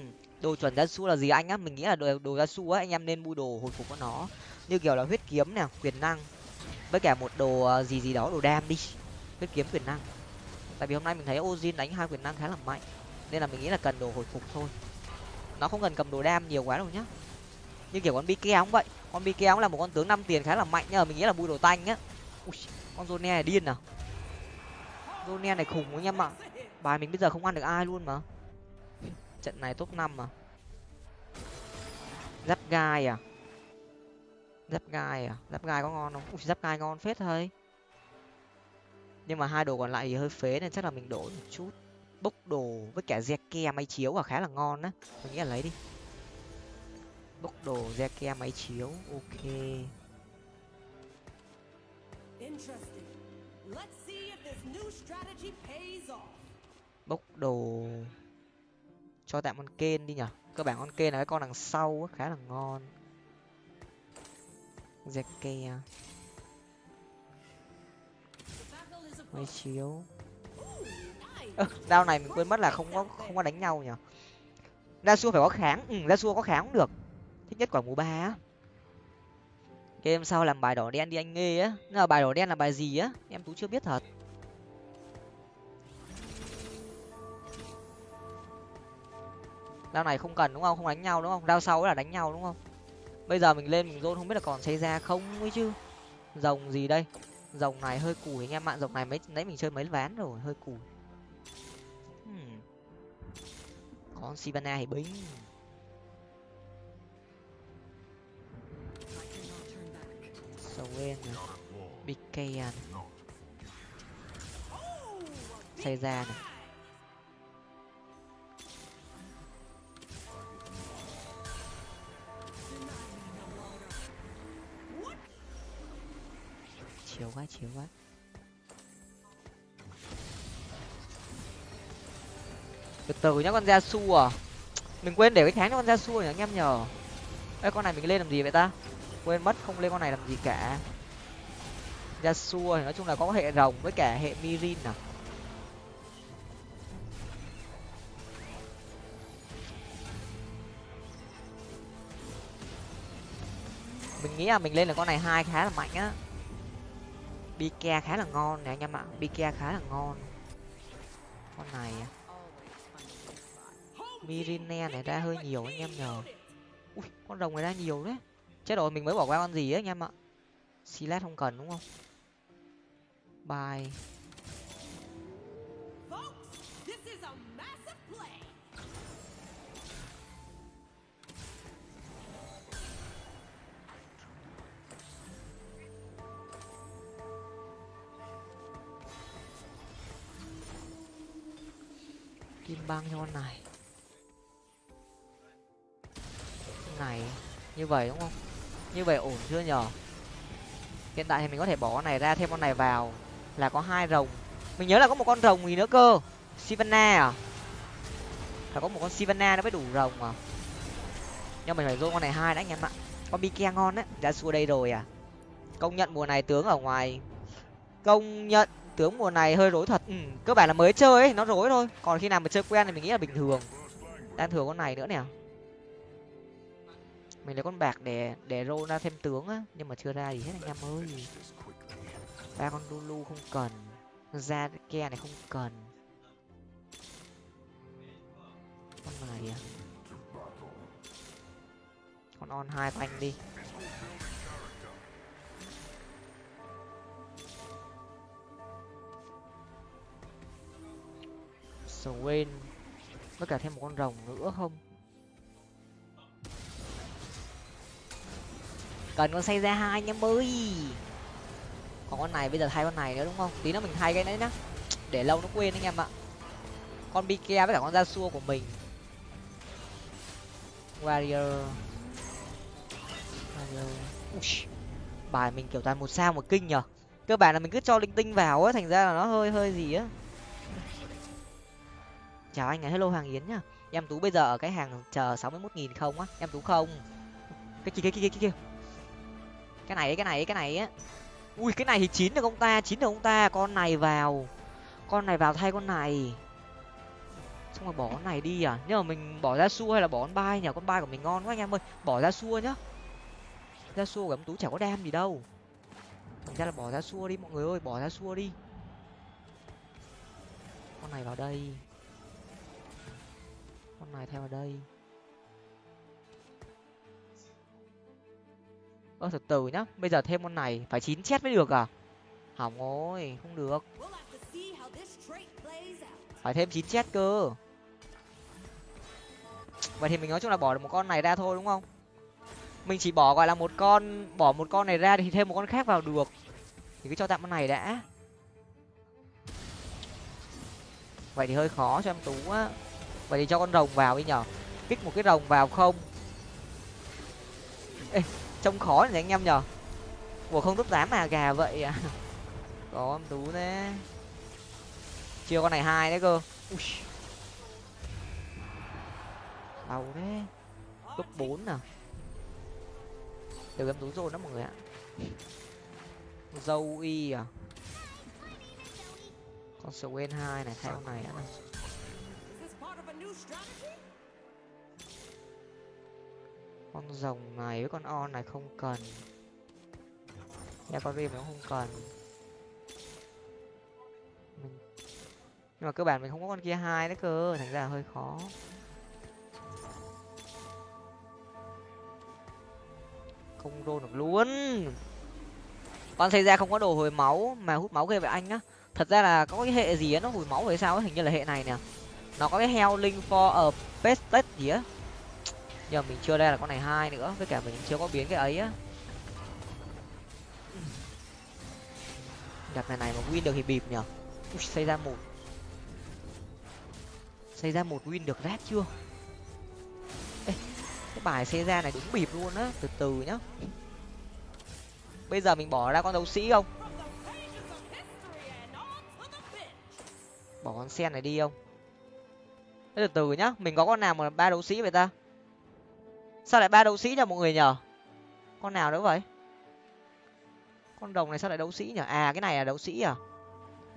đồ chuẩn gia su là gì anh á? Mình nghĩ là đồ đồ gia su á, anh em nên mua đồ hồi phục của nó. Như kiểu là huyết kiếm nè, quyền năng với cả một đồ ờ, gì gì đó đồ đam đi. Huyết kiếm quyền năng. Tại vì hôm nay mình thấy ozin đánh hai quyền năng khá là mạnh nên là mình nghĩ là cần đồ hồi phục thôi. Nó không cần cầm đồ đam nhiều quá đâu nhá. Như kiểu con bi cũng vậy. Con bike kéo là một con tướng năm tiền khá là mạnh nhưng mà mình nghĩ là bùi đồ tanh á Ui, con zone này điên à. Zone này khủng anh em ạ bài mình bây giờ không ăn được ai luôn mà. Trận này top năm mà. Dắt gai à? Giáp gai à? Giáp gai có ngon không? Ui, giáp gai ngon phết thôi. Nhưng mà hai đồ còn lại thì hơi phế nên chắc là mình đổ một chút. Bốc đồ với cả re ke máy chiếu là khá là ngon á. Mình nghĩ là lấy đi. Bốc đồ re ke máy chiếu ok. Bốc đồ cho tạm con kên đi nhở? Cơ bản con kên là cái con đằng sau á khá là ngon re ke máy chiếu. Ơ đao này mình quên mất là không có không có đánh nhau nhở ra xua phải có kháng. Ừ ra xua có kháng cũng được. Thích nhất quả mùa ba á. Game sau làm bài đỏ đen đi anh nghe á. Nhưng mà bài đỏ đen là bài gì á? Em tú chưa biết thật. Đao này không cần, đúng không? Không đánh nhau, đúng không? Đao sau là đánh nhau, đúng không? bây giờ mình lên mình dôn không biết là còn xây ra không ấy chứ. Rồng gì đây? Rồng này hơi cùi anh em ạ rồng này mấy nãy mình chơi mấy ván rồi hơi cùi. Hmm. con sivana thì bính. Sầu lên big cây à xây ra này. Chiều quá chiều quá. Từ từ nhá con ra su à. Mình quên để cái tháng cho con ra su nhỉ anh em nhờ. Ê, con này mình lên làm gì vậy ta? Quên mất, không lên con này làm gì cả. Ra su thì nói chung là có hệ rồng với cả hệ mirin à. Mình nghĩ là mình lên là con này hai khá là mạnh á. Bike khá là ngon nè, anh em ạ. Bike khá là ngon. Con này. À. Mirine này ra hơi nhiều anh em nhờ. Ui, con rồng này ra nhiều đấy. Chết rồi, mình mới bỏ qua con gì ấy anh em ạ? Silat không cần đúng không? Bye kim băng cho con này. Con này, như vậy đúng không? Như vậy ổn chưa nhở? Hiện tại thì mình có thể bỏ con này ra, thêm con này vào là có hai rồng. Mình nhớ là có một con rồng gì nữa cơ? Sivana à? Phải có một con sivana nó mới đủ rồng à? Nhưng mình phải dô con này hai đã anh em ạ. Con bike ngon đấy ra xua đây rồi à? Công nhận mùa này tướng ở ngoài. Công nhận tướng mùa này hơi rối thật. Ừ, cơ bản là mới chơi ấy nó rối thôi. Còn khi nào mà chơi quen thì mình nghĩ là bình thường. Đang thừa con này nữa nè. Mình lấy con bạc để để rô ra thêm tướng á nhưng mà chưa ra gì hết anh em ơi. Ba con lulu không cần. Ra ke này không cần. Con này à? Con on hai của anh đi Swain, với cả thêm một con rồng nữa không? Cần con xây ra hai nha mới còn con này bây giờ thay con này nữa đúng không? Tí nữa mình thay cái đấy nhá. Để lâu nó quên anh em ạ. Con bike với cả con da xua của mình. Warrior. Warrior. Bài mình kiểu toàn một sao một kinh nhở. Cơ bản là mình cứ cho linh tinh vào á, thành ra là nó hơi hơi gì á chào anh ấy hello hoàng yến nhá. Em tú bây giờ ở cái hàng chờ sáu mươi một nghìn không á, em tú không? Cái kia cái kia cái kia, cái này cái này cái này á. Ui, cái này thì chín được ông ta, chín được ông ta. Con này vào. Con này vào thay con này. Xong rồi bỏ con này đi à? Nhưng mà mình bỏ ra xua hay là bỏ con bay nhỉ? Con bay của mình ngon quá anh em ơi. Bỏ ra xua nhá. Ra xua của em tú chả có đam gì đâu. Thành ra là bỏ ra xua đi, mọi người ơi. Bỏ ra xua đi. Con này vào đây con này theo vào đây. Ơ từ từ nhá bây giờ thêm con này phải chín chết mới được à? Hỏng rồi không được. Phải thêm chín chết cơ. Vậy thì mình nói chung là bỏ được một con này ra thôi đúng không? Mình chỉ bỏ gọi là một con bỏ một con này ra thì thêm một con khác vào được. Thì cứ cho tạm con này đã. Vậy thì hơi khó cho em tú á vậy thì cho con rồng vào đi nhở kích một cái rồng vào không? Ê, trông khó này anh em nhở ủa không tốt dám mà gà vậy à? Có em tú thế. Chưa con này hai đấy cơ. Ui. đau thế. Cấp bốn à? Được em tú rồi đó mọi người ạ. Dâu y à? Con swain hai này theo này đã này con rồng này với con on này không cần. Nha con rim nó không cần. Mình... nhưng mà cơ bản mình không có con kia hai đấy cơ, thành ra là hơi khó. Không rôn được luôn. Con xây ra không có đồ hồi máu mà hút máu ghê vậy anh á thật ra là có cái hệ gì á, nó hồi máu hay sao ấy hình như là hệ này nè nó có cái heo linh for ở pestet gì á. Giờ mình chưa đây là con này hai nữa với cả mình chưa có biến cái ấy á. Gặp này này mà win được thì bịp nhở Ui, xây ra một. Xây ra một win được rát chưa? Ê, cái bài xây ra này đúng bịp luôn á từ từ nhá. Bây giờ mình bỏ ra con đấu sĩ không? Bỏ con sen này đi không? Từ từ nhá, mình có con nào mà ba đấu sĩ vậy ta? Sao lại ba đấu sĩ nhờ mọi người nhở? Con nào nữa vậy? Con đồng này sao lại đấu sĩ nhở? À cái này là đấu sĩ à?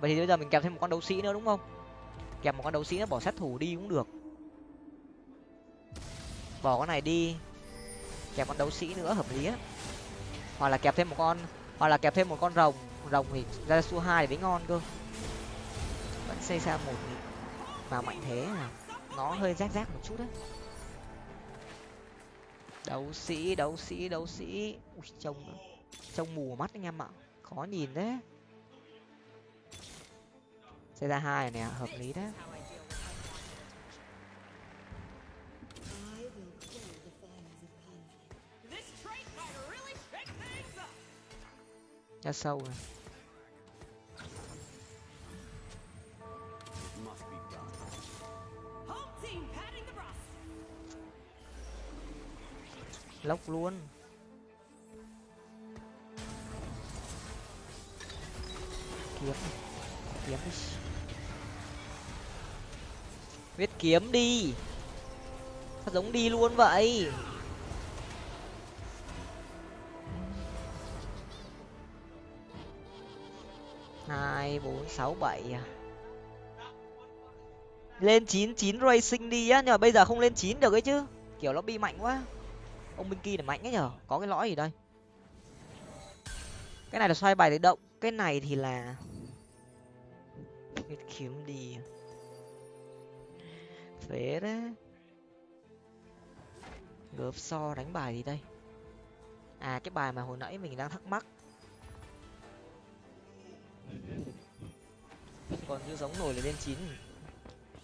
Vậy thì bây giờ mình kèm thêm một con đấu sĩ nữa đúng không? Kèm một con đấu sĩ nữa, bỏ sát thủ đi cũng được. Bỏ con này đi. Kẹp con đấu sĩ nữa, hợp lý á. Hoặc là kẹp thêm một con, hoặc là kẹp thêm một con rồng. Rồng thì ra su hai thì mới ngon cơ. Vẫn xây xa một mà mạnh thế nào nó hơi rác rác một chút đấy đấu sĩ đấu sĩ đấu sĩ. Ui, trông trông mù mắt anh em ạ. Khó nhìn đấy xe ra hai này hợp lý đấy. Ra sâu này. Lốc luôn. Kiếm. Kiếm. Đi viết kiếm đi. Sao giống đi luôn vậy. Hai, bốn, sáu, bảy à? lên chín chín racing đi á, nhưng mà bây giờ không lên chín được ấy chứ. Kiểu nó bị mạnh quá ông binh kia là mạnh ấy nhở? Có cái lõi gì đây? Cái này là xoay bài để động. Cái này thì là kiếm đi. Phế đấy gớp so đánh bài gì đây? À cái bài mà hồi nãy mình đang thắc mắc. Còn chưa giống nổi là lên chín.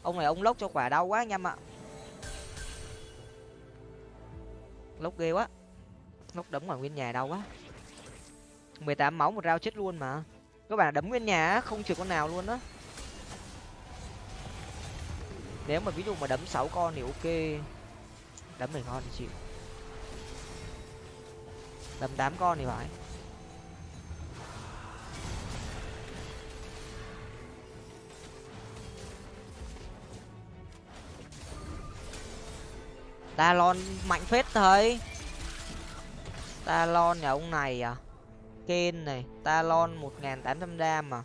Ông này ông lốc cho quả đau quá anh em ạ. Lốc ghê quá. Lốc đấm ngoài nguyên nhà đau quá. mười tám máu, một rau chết luôn mà. Các bạn đấm nguyên nhà không trừ con nào luôn á. Nếu mà ví dụ mà đấm sáu con thì ok. Đấm mười ngon thì chịu. Đấm tám con thì phải. Talon mạnh phết thấy talon nhà ông này à? Ken này, talon một nghìn tám trăm đam mà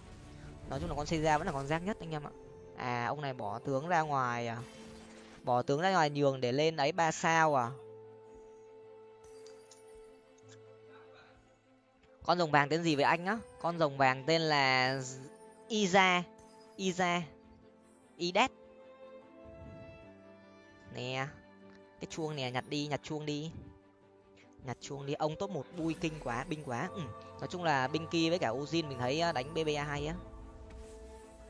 nói chung là con xây ra vẫn là con rác nhất anh em ạ. À ông này bỏ tướng ra ngoài à? Bỏ tướng ra ngoài nhường để lên ấy ba sao à? Con rồng vàng tên gì vậy anh á? Con rồng vàng tên là iza. Iza. Idet nè cái chuông nè nhặt đi, nhặt chuông đi. Nhặt chuông đi. Ông top một bui kinh quá, binh quá. Ừ. nói chung là binh kia với cả ozin mình thấy à, đánh bba hay á.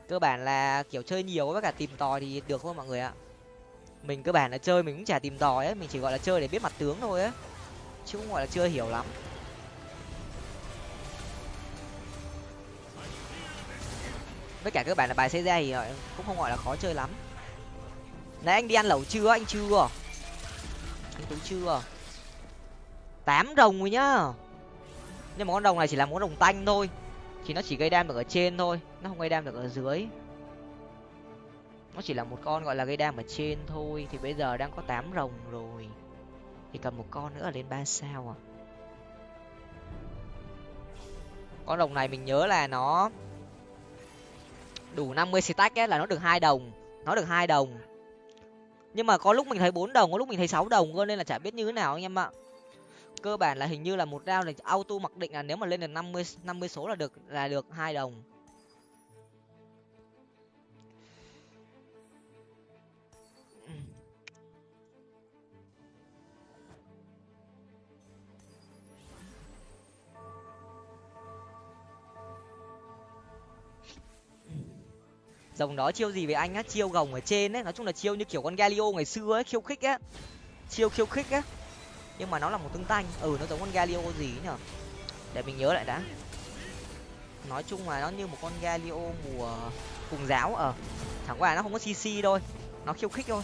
Cơ bản là, kiểu, chơi nhiều với cả tìm tòi thì được thôi mọi người ạ. Mình cơ bản là chơi mình cũng chả tìm tòi ấy mình chỉ gọi là chơi để biết mặt tướng thôi á. Chứ không gọi là chưa hiểu lắm. Với cả các bạn là bài xây ra thì à, cũng không gọi là khó chơi lắm. Nãy anh đi ăn lẩu chưa? Anh chưa anh tú chưa? Tám rồng rồi nhá. Nhưng mà con rồng này chỉ là món rồng tanh thôi. Thì nó chỉ gây đam được ở trên thôi, nó không gây đam được ở dưới. Nó chỉ là một con gọi là gây đam ở trên thôi, thì bây giờ đang có tám rồng rồi. Thì cần một con nữa lên ba sao à? Con rồng này mình nhớ là nó đủ năm mươi stack ấy, là nó được hai đồng. Nó được hai đồng nhưng mà có lúc mình thấy bốn đồng, có lúc mình thấy sáu đồng cơ, nên là chả biết như thế nào anh em ạ. Cơ bản là hình như là một round này auto mặc định là nếu mà lên được năm mươi năm mươi số là được là được hai đồng. Dòng đó chiêu gì với anh á? Chiêu gồng ở trên ấy, nói chung là chiêu như kiểu con galio ngày xưa ấy, khiêu khích á. Chiêu khiêu khích á. Nhưng mà nó là một tương tanh. Ừ nó giống con galio gì nhở? Để mình nhớ lại đã. Nói chung là nó như một con galio mùa cùng giáo. Ờ, ở chẳng qua nó không có cc thôi. Nó khiêu khích thôi.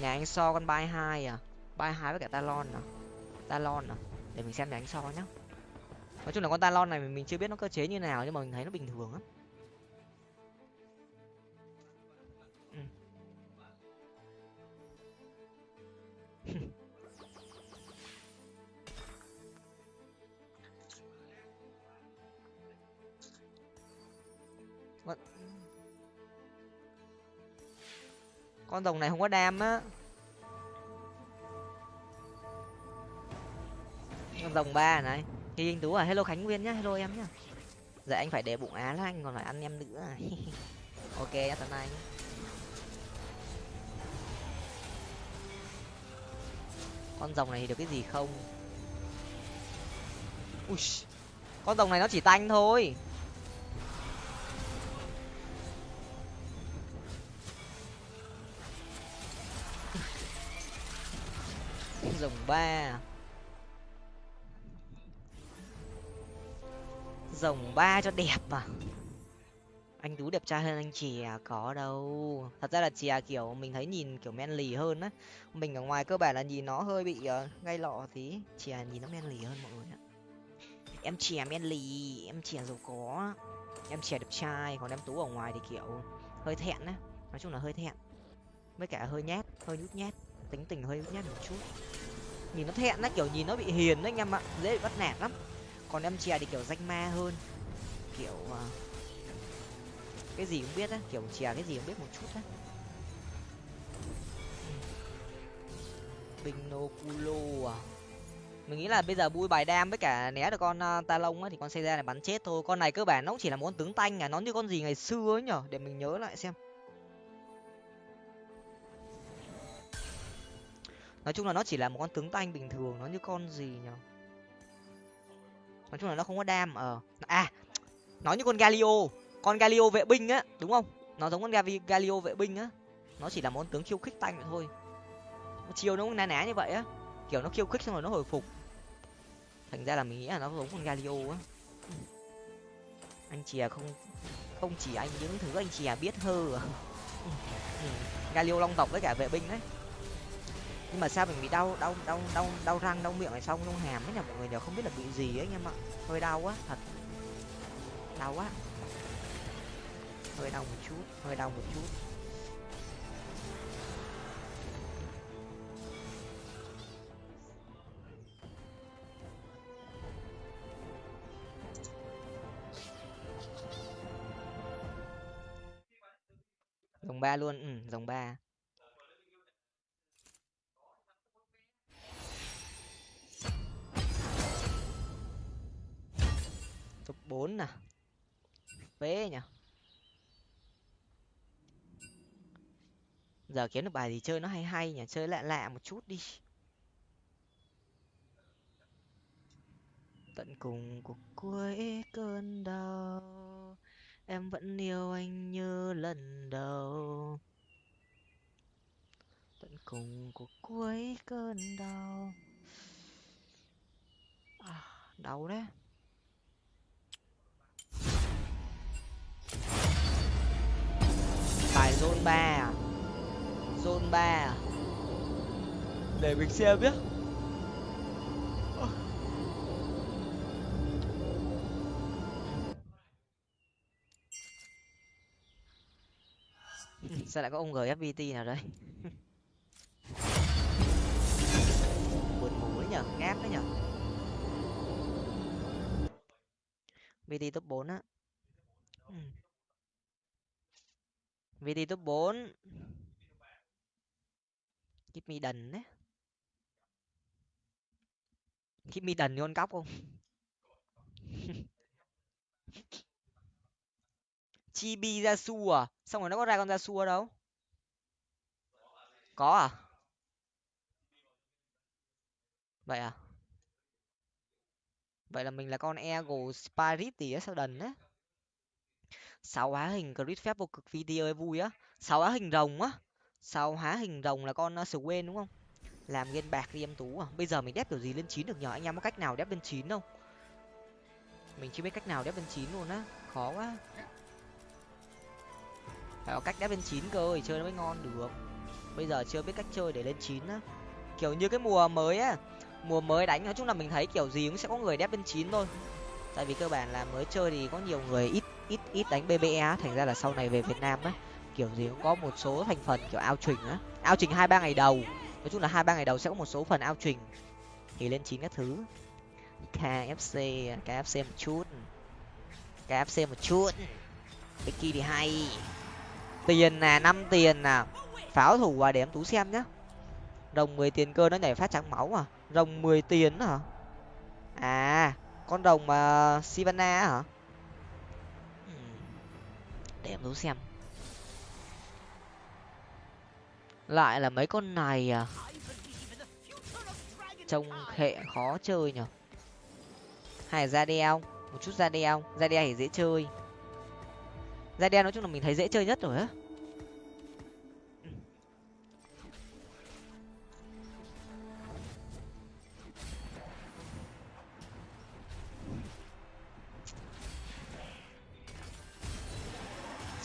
Nhà anh so con bay hai à? Bay hai với cả talon à? Talon à? Để mình xem nhà anh so nhá nói chung là con talon này mình chưa biết nó cơ chế như nào, nhưng mà mình thấy nó bình thường lắm. Ừ. Con rồng này không có đam á. Con rồng ba này thì anh tú à hello khánh nguyên nhá, hello em nhá. Dạ anh phải để bụng á là anh còn phải ăn em nữa. Ok nhá tận anh con rồng này thì được cái gì không? Ui, con rồng này nó chỉ tanh thôi. Rồng ba. Rồng ba cho đẹp mà. Anh tú đẹp trai hơn anh chè có đâu. Thật ra là chè kiểu mình thấy nhìn kiểu men lì hơn á. Mình ở ngoài cơ bản là nhìn nó hơi bị uh, ngay lọ tí. Chè nhìn nó men lì hơn mọi người ạ. Em chè men lì em chè giàu có. Em chè đẹp trai còn em tú ở ngoài thì kiểu hơi thẹn á. Nói chung là hơi thẹn. Với cả hơi nhát hơi nhút nhát. Tính tình hơi nhút nhát một chút. Nhìn nó thẹn á kiểu nhìn nó bị hiền đấy anh em ạ. Dễ bị bắt nạt lắm còn em chè thì kiểu danh ma hơn. Kiểu uh, cái gì cũng biết á kiểu chè cái gì cũng biết một chút á. Binoculo à. Mình nghĩ là bây giờ bui bài đam với cả né được con uh, ta lông á thì con xe ra này bắn chết thôi. Con này cơ bản nó cũng chỉ là một con tướng tanh à nó như con gì ngày xưa ấy nhở? Để mình nhớ lại xem. Nói chung là nó chỉ là một con tướng tanh bình thường nó như con gì nhở? Nói chung là nó không có đam ờ. À nó như con galio. Con galio vệ binh á, đúng không? Nó giống con galio vệ binh á. Nó chỉ là món tướng khiêu khích tanh vậy thôi. Chiêu nó cũng ná ná như vậy á. Kiểu nó khiêu khích xong rồi nó hồi phục. Thành ra là mình nghĩ là nó giống con galio á. Anh chìa không không chỉ anh, những thứ anh chìa biết hơ. À. galio long tộc với cả vệ binh đấy nhưng mà sao mình bị đau đau đau đau đau răng, đau miệng này xong, đau hàm ấy nhỉ? Mọi người đều không biết là bị gì ấy anh em ạ. Hơi đau quá, thật. Đau quá. Hơi đau một chút, hơi đau một chút. Dòng ba luôn ừ dòng ba. Top bốn nè phế nhỉ giờ kiếm được bài gì chơi nó hay hay nhỉ? Chơi lạ lạ một chút đi. Tận cùng cuộc cuối cơn đau em vẫn yêu anh như lần đầu. Tận cùng cuộc cuối cơn đau. À, đau đấy. Zone ba à? Zone ba à? Để mình xem nhé. Sao lại có ông gfpt nào đây? Buồn ngủ đấy nhở ngáp đấy nhở. Vt top bốn á vt top bốn. Keep me đần đấy keep me đần con cóc không? Chibi ra xua à? Xong rồi nó có ra con ra xua đâu? Có à? Vậy à? Vậy là mình là con ego spirit gì á, sao đần á? Sáu hóa hình grid phép vô cực video ấy vui á. Sáu hóa hình rồng á. Sáu hóa hình rồng là con à, uh, quên đúng không? Làm game bạc đi em tú à. Bây giờ mình đép kiểu gì lên chín được nhờ anh em có cách nào đép lên chín không? Mình chưa biết cách nào đép lên chín luôn á. Khó quá. Phải có cách đép lên chín cơ chơi nó mới ngon được. Bây giờ chưa biết cách chơi để lên chín á. Kiểu như cái mùa mới á mùa mới đánh nói chung là mình thấy kiểu gì cũng sẽ có người đép lên chín thôi. Tại vì cơ bản là mới chơi thì có nhiều người ít ít ít đánh bbe thành ra là sau này về việt nam á, kiểu gì cũng có một số thành phần kiểu ao trình á. Ao trình hai ba ngày đầu. Nói chung là hai ba ngày đầu sẽ có một số phần ao trình. Thì lên chín các thứ. Kfc kfc một chút. Kfc một chút. Becky thì hay. Tiền là năm tiền nào pháo thủ à để em tú xem nhá. Rồng mười tiền cơ nó nhảy phát trắng máu à? Rồng mười tiền hả? À con rồng mà sivana hả? Để em tú xem. Lại là mấy con này à? Trông hệ khó chơi nhở? Hay ra đeo? Một chút ra đeo. Ra đeo thì dễ chơi. Ra đeo nói chung là mình thấy dễ chơi nhất rồi á.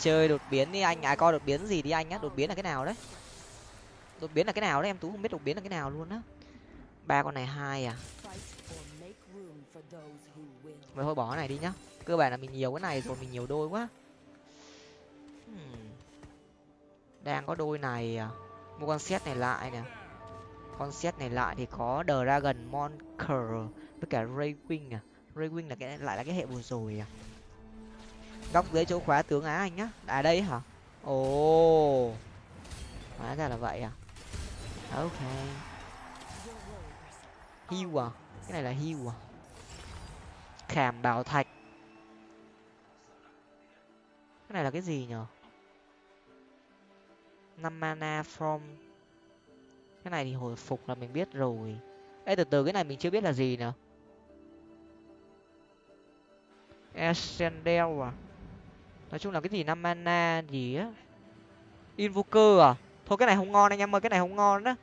Chơi đột biến đi anh. À coi đột biến gì đi anh á đột biến là cái nào đấy? Đột biến là cái nào đấy? Em tú không biết đột biến là cái nào luôn á. Ba con này hai à? Vậy thôi bỏ cái này đi nhá. Cơ bản là mình nhiều cái này rồi, mình nhiều đôi quá. Hmm. Đang có đôi này à? Mua con set này lại nè. Con set này lại thì có dragon monker với cả raywing à? Raywing là cái, lại là cái hệ vừa rồi à? Góc dưới chỗ khóa tướng á anh nhá. À đây hả? Ồ. Hóa ra là vậy à? à? Ok. Hiu à? Cái này là hiu à? Khảm bảo thạch. Cái này là cái gì nhở? Năm mana from. Cái này thì hồi phục là mình biết rồi. Ê, từ từ, cái này mình chưa biết là gì nữa Ascendel à? Nói chung là cái gì, năm mana gì á? Invoker à? Thôi cái này không ngon anh em ơi, cái này không ngon đó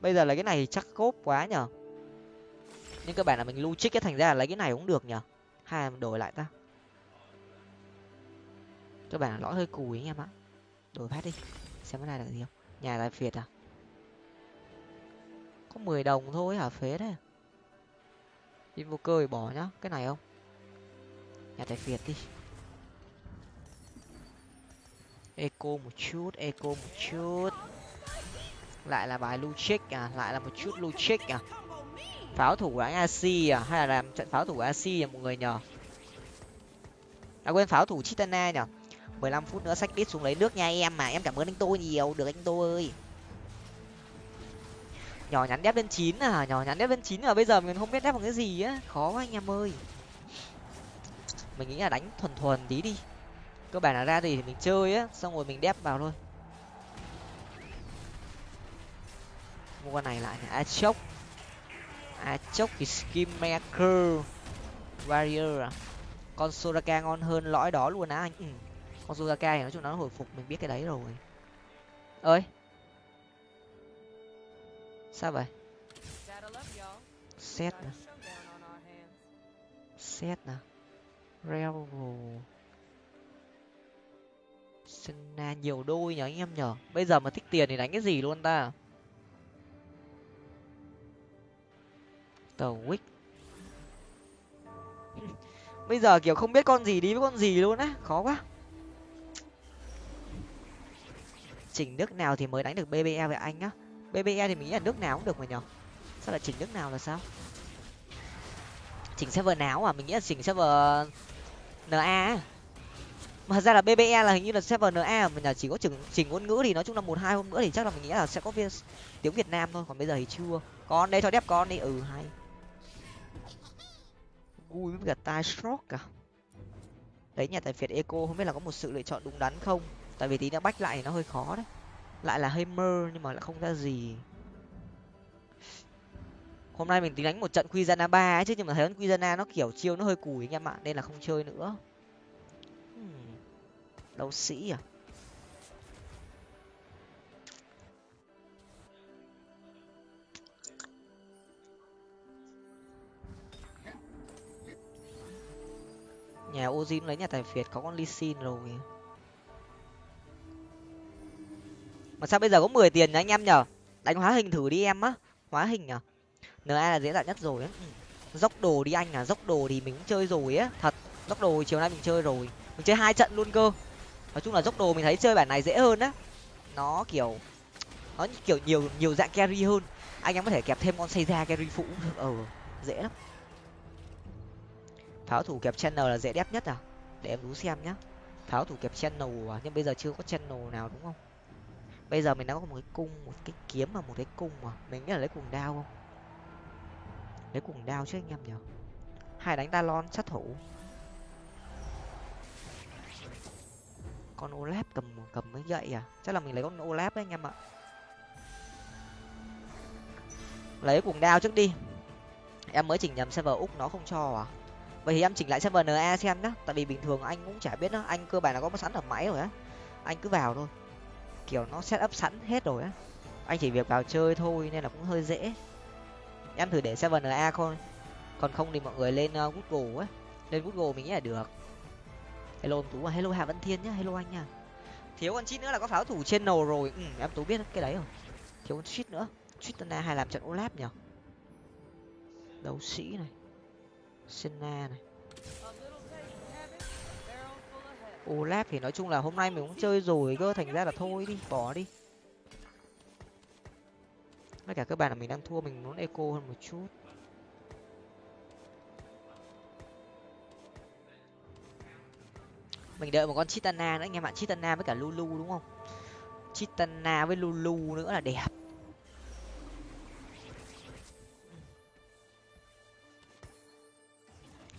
bây giờ là cái này chắc cốp quá nhở nhưng cơ bản là mình lưu trích cái thành ra là lấy cái này cũng được nhở hay đổi lại ta. Cơ bản là lõi hơi cùi anh em ạ. Đổi phát đi, xem cái này là gì không? Nhà tài phiệt à? Có mười đồng thôi hả? Phế đấy invoker thì bỏ nhá. Cái này không? Nhà tài phiệt đi eco một chút, eco một chút. Lại là bài luchic à lại là một chút luchic à. Pháo thủ của anh ac à hay là làm trận pháo thủ của ac à mọi người nhờ à quên pháo thủ chitana nhở mười lăm phút nữa sách đít xuống lấy nước nha em mà em cảm ơn anh tô nhiều, được anh tô ơi. Nhỏ nhắn đép lên chín à nhỏ nhắn đép lên chín à bây giờ mình không biết đép bằng cái gì á, khó quá anh em ơi. Mình nghĩ là đánh thuần thuần tí đi cơ bản là ra gì thì mình chơi á, xong rồi mình đép vào thôi. Mua con này lại a chốc a chốc thì skin maker warrior à? Con soraka ngon hơn lõi đó luôn á anh. Ừ. con soraka thì nói chung nó hồi phục, mình biết cái đấy rồi. Ơi! Sao vậy? Set nè set à? nè Revel Senna nhiều đôi nhở anh em nhở bây giờ mà thích tiền thì đánh cái gì luôn ta? Tờ wick. Bây giờ kiểu không biết con gì đi với con gì luôn á, khó quá. Chỉnh nước nào thì mới đánh được bbe với anh á? Bbe thì mình nghĩ là nước nào cũng được mà nhở sao lại chỉnh nước nào là sao? Chỉnh server nào à? Mình nghĩ là chỉnh server na mà ra là bbe là hình như là server na mà nhà chỉ có chỉnh chỉnh ngôn ngữ thì nói chung là một hai hôm nữa thì chắc là mình nghĩ là sẽ có viên tiếng việt nam thôi, còn bây giờ thì chưa. Con đây cho đẹp con đi. Ừ hay. Vui với cả tai stroke à? Đấy, nhà tài phiệt eco, không biết là có một sự lựa chọn đúng đắn không? Tại vì tí nữa bách lại thì nó hơi khó đấy. Lại là hơi mơ nhưng mà lại không ra gì. Hôm nay mình tính đánh một trận Quizana ba ấy chứ, nhưng mà thấy con Quizana nó kiểu chiêu nó hơi cùi anh em ạ, nên là không chơi nữa đấu sĩ à? Nhà OZIN lấy nhà tài phiệt có con ly rồi. Mà sao bây giờ có mười tiền nhá anh em nhở đánh hóa hình thử đi em á. Hóa hình à? nhở? na là dễ dàng nhất rồi á. Ừ. Dốc đồ đi anh à dốc đồ thì mình cũng chơi rồi á. Thật, dốc đồ chiều nay mình chơi rồi. Mình chơi hai trận luôn cơ nói chung là dốc đồ mình thấy chơi bản này dễ hơn á. Nó kiểu nó kiểu nhiều nhiều dạng carry hơn. Anh em có thể kẹp thêm con xây ra carry phụ. Cũng được ờ dễ lắm. Pháo thủ kẹp channel là dễ đép nhất à? Để em đú xem nhá. Pháo thủ kẹp channel à? Nhưng bây giờ chưa có channel nào đúng không? Bây giờ mình đang có một cái cung, một cái kiếm và một cái cung mà. Mình nghĩ là lấy cuồng đao không? Lấy cuồng đao chứ anh em nhở hai đánh talon sát thủ. Con olap cầm cầm mới gậy à? Chắc là mình lấy con olap đấy anh em ạ. Lấy cuồng đao trước đi. Em mới chỉnh nhầm server úc nó không cho à? Vậy thì em chỉnh lại server na xem nhá. Tại vì bình thường anh cũng chả biết đó anh cơ bản là có sẵn ở máy rồi á. Anh cứ vào thôi. Kiểu nó set up sẵn hết rồi á. Anh chỉ việc vào chơi thôi nên là cũng hơi dễ. Em thử để server na thôi còn không thì mọi người lên ờ, google á. Lên google mình nghĩ là được hello tú à hello hà văn thiên nhá hello anh nha. Thiếu con chít nữa là có pháo thủ trên nầu rồi. Ừ, em tú biết cái đấy rồi thiếu con chít nữa. Chít na hay làm trận olap nhở đấu sĩ này. Senna này. Olap thì nói chung là hôm nay mình cũng chơi rồi cơ thành ra là thôi đi bỏ đi. Với cả các bạn là mình đang thua mình muốn eco hơn một chút. Mình đợi một con chitana nữa anh em bạn chitana với cả lulu đúng không? Chitana với lulu nữa là đẹp.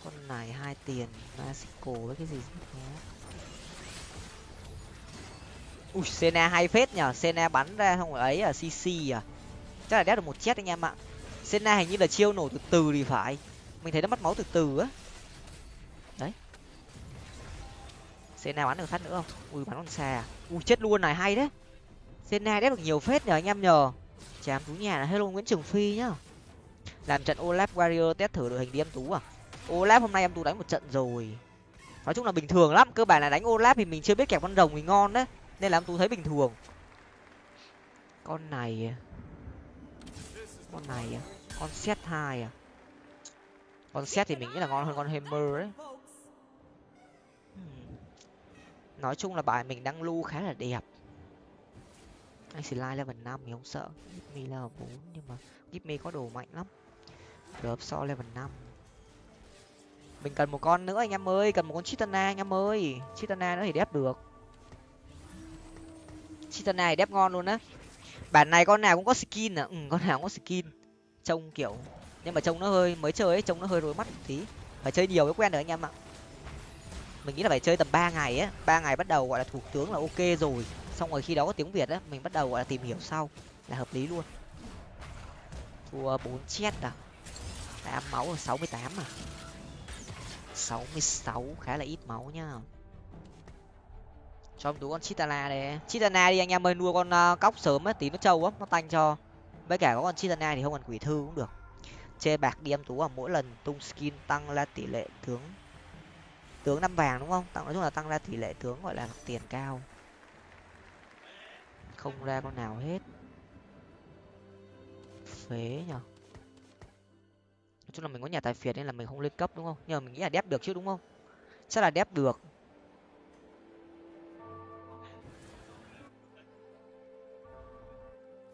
Con này hai tiền, Mexico với cái gì ui, sena hay phết nhở sena bắn ra không ấy à cc à. Chắc là đét được một chết anh em ạ. Sena hình như là chiêu nổ từ từ thì phải. Mình thấy nó mất máu từ từ á. Senna bắn được sắt nữa không? Ui, bắn con xà. à? ui, chết luôn này, hay đấy. Senna đép được nhiều phết nhờ, anh em nhờ. Chám tú nhà là hello nguyễn trường phi nhá. Làm trận olaf warrior test thử đội hình đi em tú à. Olaf hôm nay em tú đánh một trận rồi. Nói chung là bình thường lắm, cơ bản là đánh olaf thì mình chưa biết kẹp con rồng thì ngon đấy, nên là em tú thấy bình thường. Con này à? con này à? con set hai à? Con set thì mình nghĩ là ngon hơn con hammer đấy. Nói chung là bài mình đang lưu khá là đẹp. Anh xin like level năm thì không sợ. Give me level bốn, nhưng mà give có đồ mạnh lắm. Gớp so level năm. Mình cần một con nữa anh em ơi, cần một con chitana anh em ơi. Chitana nữa thì đép được. Chitana thì đép ngon luôn á. Bản này con nào cũng có skin à? Ừ con nào cũng có skin. Trông kiểu, nhưng mà trông nó hơi, mới chơi ấy, trông nó hơi rối mắt một tí. Phải chơi nhiều mới quen được anh em ạ mình nghĩ là phải chơi tầm ba ngày á. Ba ngày bắt đầu gọi là thủ tướng là ok rồi. Xong rồi khi đó có tiếng việt á mình bắt đầu gọi là tìm hiểu sau. Là hợp lý luôn. Thua bốn chết à? Tám máu ở sáu mươi tám à? sáu mươi sáu khá là ít máu nhá. Cho em tú con chitana đi, chitana đi anh em ơi nuôi con uh, cóc sớm á tí nó trâu á nó tanh cho. Với cả có con chitana thì không cần quỷ thư cũng được. Chê bạc đi em tú à mỗi lần tung skin tăng là tỷ lệ tướng tướng năm vàng đúng không? Tặng nói chung là tăng ra tỷ lệ tướng gọi là tiền cao. Không ra con nào hết. Phế nhở nói chung là mình có nhà tài phiệt nên là mình không lên cấp đúng không? Nhưng mà mình nghĩ là đép được chứ đúng không? Chắc là đép được.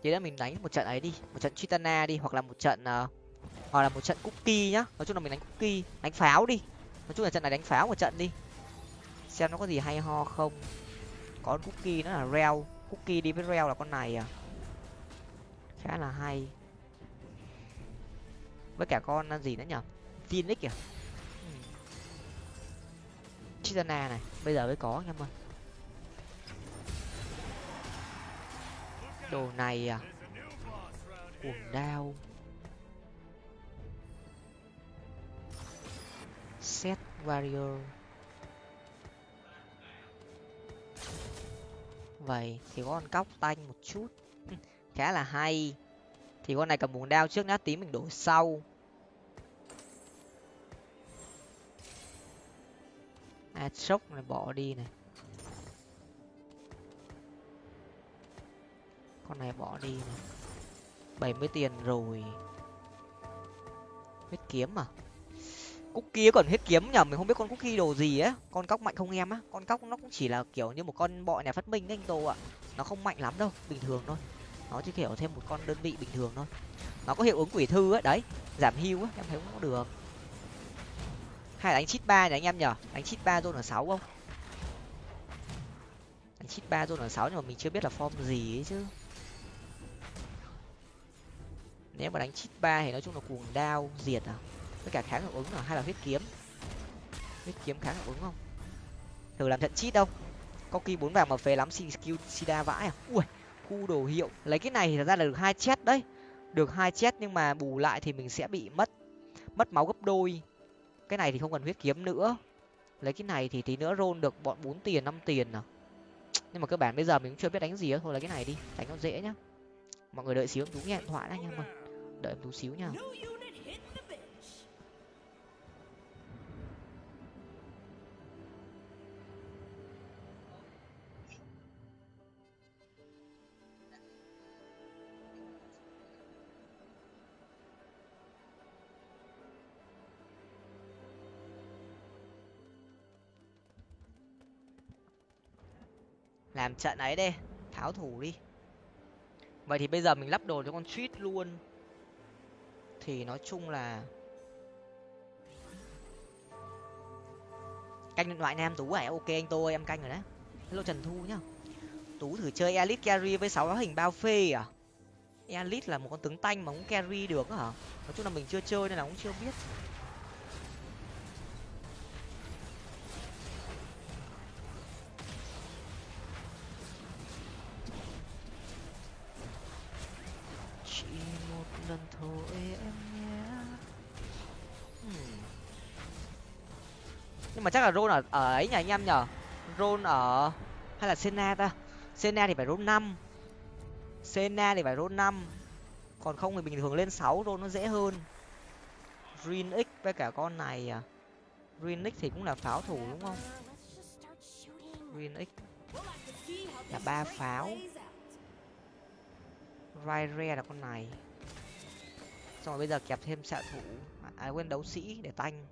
Thế là mình đánh một trận ấy đi. Một trận chitana đi hoặc là một trận uh, hoặc là một trận cookie nhá. Nói chung là mình đánh cookie đánh pháo đi nói chung là trận này đánh pháo một trận đi. Xem nó có gì hay ho không. Có cookie nó là reo. Cookie đi với reo là con này à. Khá là hay. Với cả con gì nữa nhở phoenix kìa. Hmm. Chitana này. Bây giờ mới có anh em ơi đồ này à. Cuồng đao. Set warrior. Vậy thì có con cóc tanh một chút. Khá là hay. Thì con này cầm bùn đao trước nát tí mình đổ sau. À sốc này, bỏ đi này. Con này bỏ đi này. Bảy mươi tiền rồi. Huyết kiếm à? Cookie còn hết kiếm nhở mình không biết con cookie đồ gì á con cóc mạnh không em á. Con cóc nó cũng chỉ là kiểu như một con bọ nhà phát minh anh tô ạ. Nó không mạnh lắm đâu, bình thường thôi. Nó chỉ kiểu thêm một con đơn vị bình thường thôi. Nó có hiệu ứng quỷ thư á đấy. Giảm hưu á em thấy cũng được. Hay đánh chít ba nhỉ anh em nhở đánh chít ba zone ở sáu không? Đánh chít ba zone ở sáu nhưng mà mình chưa biết là form gì ấy chứ. Nếu mà đánh chít ba thì nói chung là cuồng đao, diệt à? Với cả kháng hiệu ứng là hay là huyết kiếm? Huyết kiếm kháng hiệu ứng không? Thử làm trận chít đâu. Có kỳ bốn vàng mà phế lắm, xin skill sida vãi à. Ui, khu đồ hiệu. Lấy cái này thì thật ra là được hai chết đấy. Được hai chết nhưng mà bù lại thì mình sẽ bị mất mất máu gấp đôi. Cái này thì không cần huyết kiếm nữa. Lấy cái này thì tí nữa rôn được bọn bốn tiền, năm tiền à. Nhưng mà cơ bản bây giờ mình cũng chưa biết đánh gì thôi lấy cái này đi, đánh nó dễ nhá. Mọi người đợi xíu em tú nghe điện thoại đã anh em ơi đợi em tú xíu nha. Làm trận ấy đi tháo thủ đi. Vậy thì bây giờ mình lắp đồ cho con suýt luôn. Thì nói chung là canh điện thoại nam tú à ok anh tôi em canh rồi đấy. Hello trần thu nhá. Tú thử chơi elite carry với sáu hình bao phê à? Elite là một con tướng tanh mà cũng carry được hả? Nói chung là mình chưa chơi nên là cũng chưa biết. Mà chắc là rôn ở ở ấy nhỉ anh em nhở rôn ở hay là sena ta? Sena thì phải rôn năm. Sena thì phải rôn năm. Còn không thì bình thường lên sáu rôn nó dễ hơn. Green x với cả con này à? Green x thì cũng là pháo thủ đúng không? Green x. Là ba pháo. Raire là con này. Xong rồi bây giờ kẹp thêm xạ thủ. À quên đấu sĩ để tanh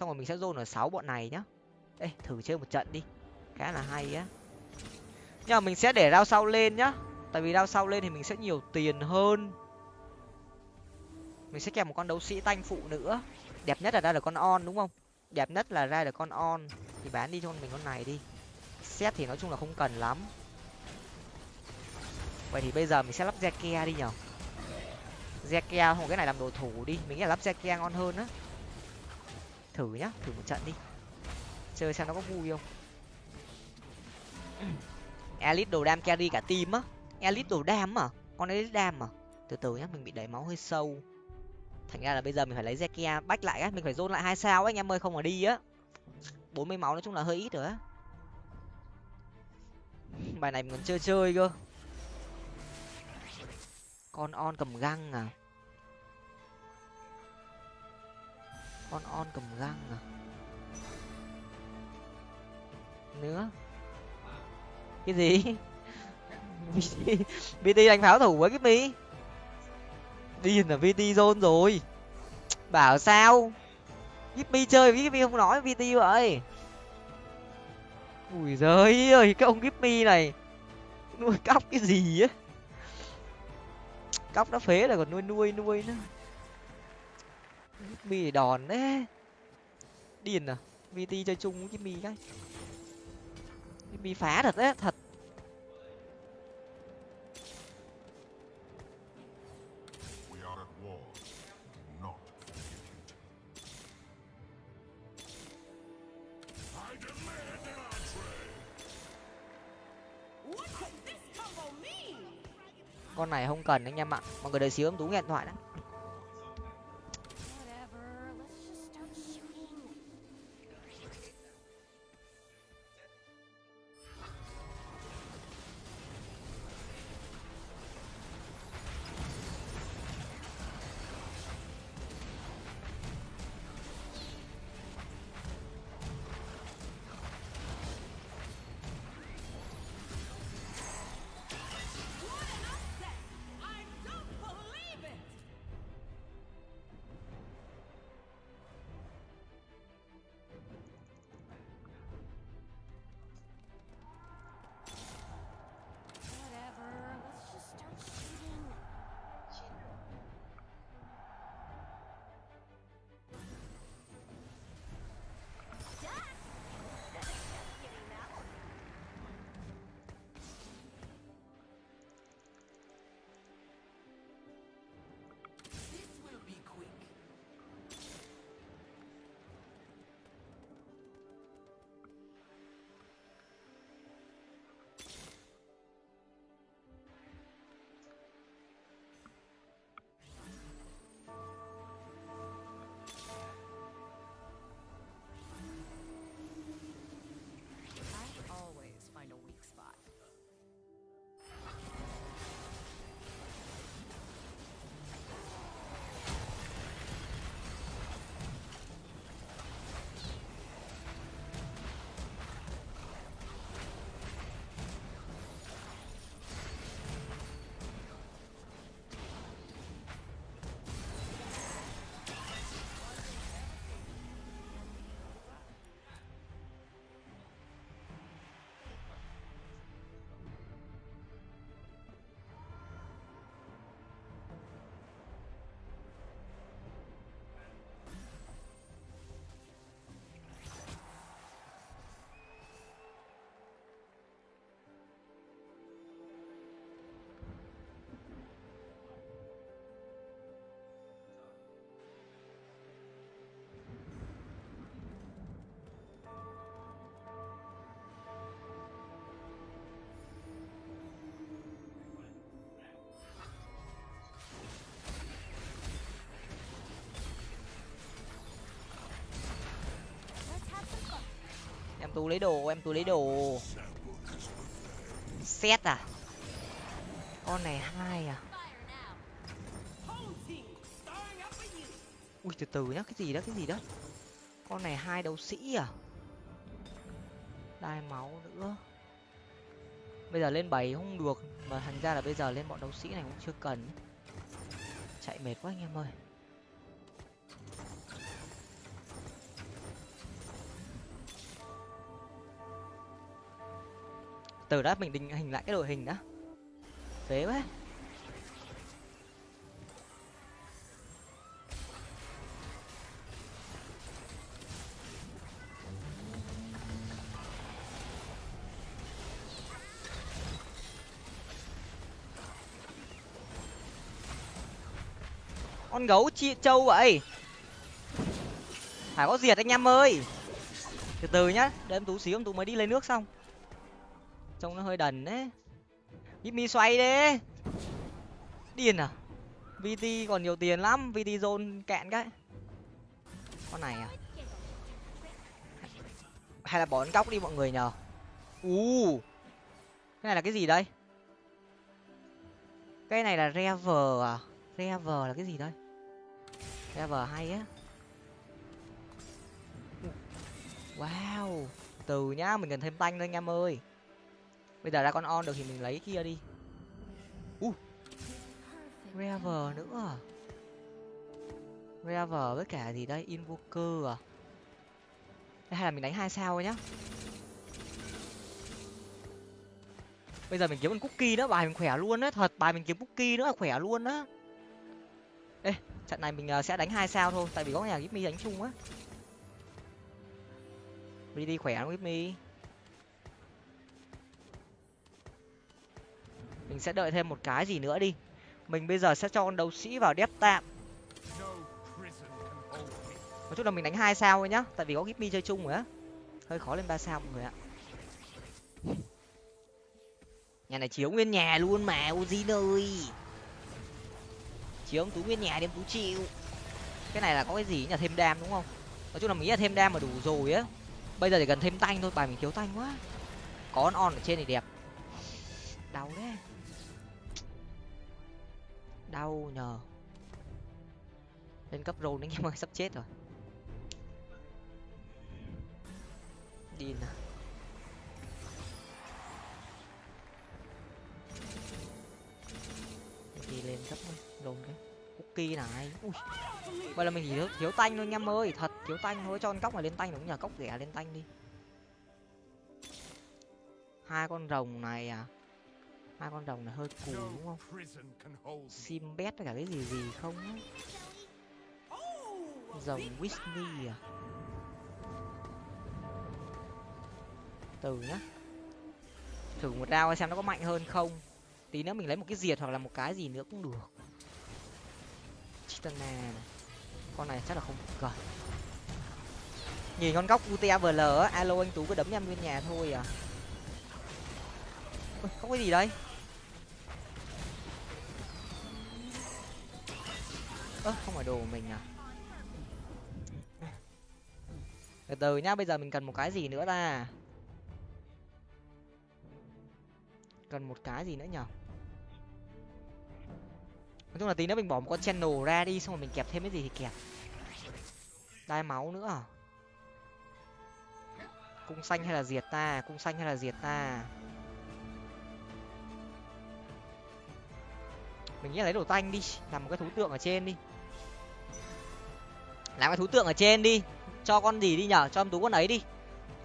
xong rồi mình sẽ dồn ở sáu bọn này nhá. Ê, thử chơi một trận đi. Khá là hay á. Nhưng mà mình sẽ để rau sau lên nhá. Tại vì rau sau lên thì mình sẽ nhiều tiền hơn. Mình sẽ kèm một con đấu sĩ tanh phụ nữa. Đẹp nhất là ra được con on, đúng không? Đẹp nhất là ra được con on. Thì bán đi cho mình con này đi. Xét thì nói chung là không cần lắm. Vậy thì bây giờ mình sẽ lắp Zeke đi nhở. Zeke không, cái này làm đồ thủ đi. Mình nghĩ là lắp Zeke ngon hơn á thử nhá, thử một trận đi. Chơi xem nó có vui không. Elite đồ đam carry cả team á. Elite đồ đam à? Con elite đam à? Từ từ nhá, mình bị đẩy máu hơi sâu. Thành ra là bây giờ mình phải lấy zekia bách lại á, mình phải dôn lại hai sao anh em ơi, không mà đi á. Bốn mươi máu nói chung là hơi ít rồi á. Bài này mình còn chơi chơi cơ. Con on cầm găng à? Con on cầm găng à? Nữa? Cái gì? Vt đánh pháo thủ với cái mi. Điên là vt zone rồi. Bảo sao? Gipmy chơi với Gipmy không nói VT vậy. Ui giời ơi, cái ông Gipmy này. Nuôi cóc cái gì á? Cóc nó phế là còn nuôi nuôi nuôi nữa. Thì đòn đấy. Điên à? VT chơi chung với Gipmy cái. Gipmy phá thật đấy thật. Con này không cần anh em ạ. Mọi người đợi xíu em tú nghe điện thoại đã tú lấy đồ, em tú lấy đồ. Xét à? Con này hai à? Ui, từ từ nhá, cái gì đó, cái gì đó? Con này hai đấu sĩ à? Đai máu nữa. Bây giờ lên bảy không được, mà thành ra là bây giờ lên bọn đấu sĩ này cũng chưa cần. Chạy mệt quá anh em ơi. Từ đó mình định hình lại cái đội hình đã. Phế quá. Con gấu chị trâu vậy? Phải có diệt anh em ơi. Từ từ nhá để em tú xíu em tú mới đi lấy nước xong trông nó hơi đần đấy. Giúp mi xoay đi. Điên à? Vt còn nhiều tiền lắm. Vt zone cạn cái. Con này à? Hay là bỏ con góc đi mọi người nhờ? U cái này là cái gì đây? Cái này là rever à? Rever là cái gì đây? Rever hay á. Wow. Từ nhá, mình cần thêm tanh thôi anh em ơi bây giờ ra con on được thì mình lấy kia đi. U. Rever nữa. À? rever với cả gì đây? Invoker à? Đây, hay là mình đánh hai sao nhá. Bây giờ mình kiếm con cookie nữa bài mình khỏe luôn á thật bài mình kiếm cookie nữa khỏe luôn á. Ê trận này mình ờ, sẽ đánh hai sao thôi tại vì có nhà gipmy đánh chung á. Đi đi khỏe lắm gipmy. Mình sẽ đợi thêm một cái gì nữa đi. Mình bây giờ sẽ cho con đấu sĩ vào đép tạm. Nói chung là mình đánh hai sao thôi nhá, tại vì có gipmy chơi chung rồi á. Hơi khó lên ba sao mọi người ạ. Nhà này chiếu nguyên nhà luôn mà Ozin ơi. Chiếu ông tú nguyên nhà đem tú chịu. Cái này là có cái gì nhà thêm đam đúng không? Nói chung là mình nghĩ là thêm đam mà đủ rồi á. Bây giờ chỉ cần thêm tanh thôi, bài mình thiếu tanh quá. Có con on ở trên thì đẹp. Đau đấy đau nhờ. Lên cấp rôn anh em ơi sắp chết rồi. Điên à đi lên cấp rôn cái cookie này. Ui vậy là mình chỉ thiếu, thiếu tanh thôi anh em ơi thật thiếu tanh thôi cho con cóc này lên tanh đúng nhờ cóc ghẻ lên tanh đi. Hai con rồng này à hai con rồng này hơi cù đúng không? sim với cả cái gì gì không rồng Whitney à? Từ nhá. Thử một rau xem nó có mạnh hơn không. Tí nữa mình lấy một cái diệt hoặc là một cái gì nữa cũng được. Chitana này. Con này chắc là không cần. Nhìn con góc UTAVL á alo anh tú cứ đấm em nguyên nhà thôi à. Ôi, có cái gì đây ơ, không phải đồ của mình à? Từ từ nhá, bây giờ mình cần một cái gì nữa ta? Cần một cái gì nữa nhở? Nói chung là tí nữa mình bỏ một con channel ra đi, xong rồi mình kẹp thêm cái gì thì kẹp. Đai máu nữa à? Cung xanh hay là diệt ta? Cung xanh hay là diệt ta? Mình nghĩ lấy đồ tanh đi, làm một cái thú tượng ở trên đi làm cái thú tượng ở trên đi. Cho con gì đi nhở? Cho em tú con ấy đi.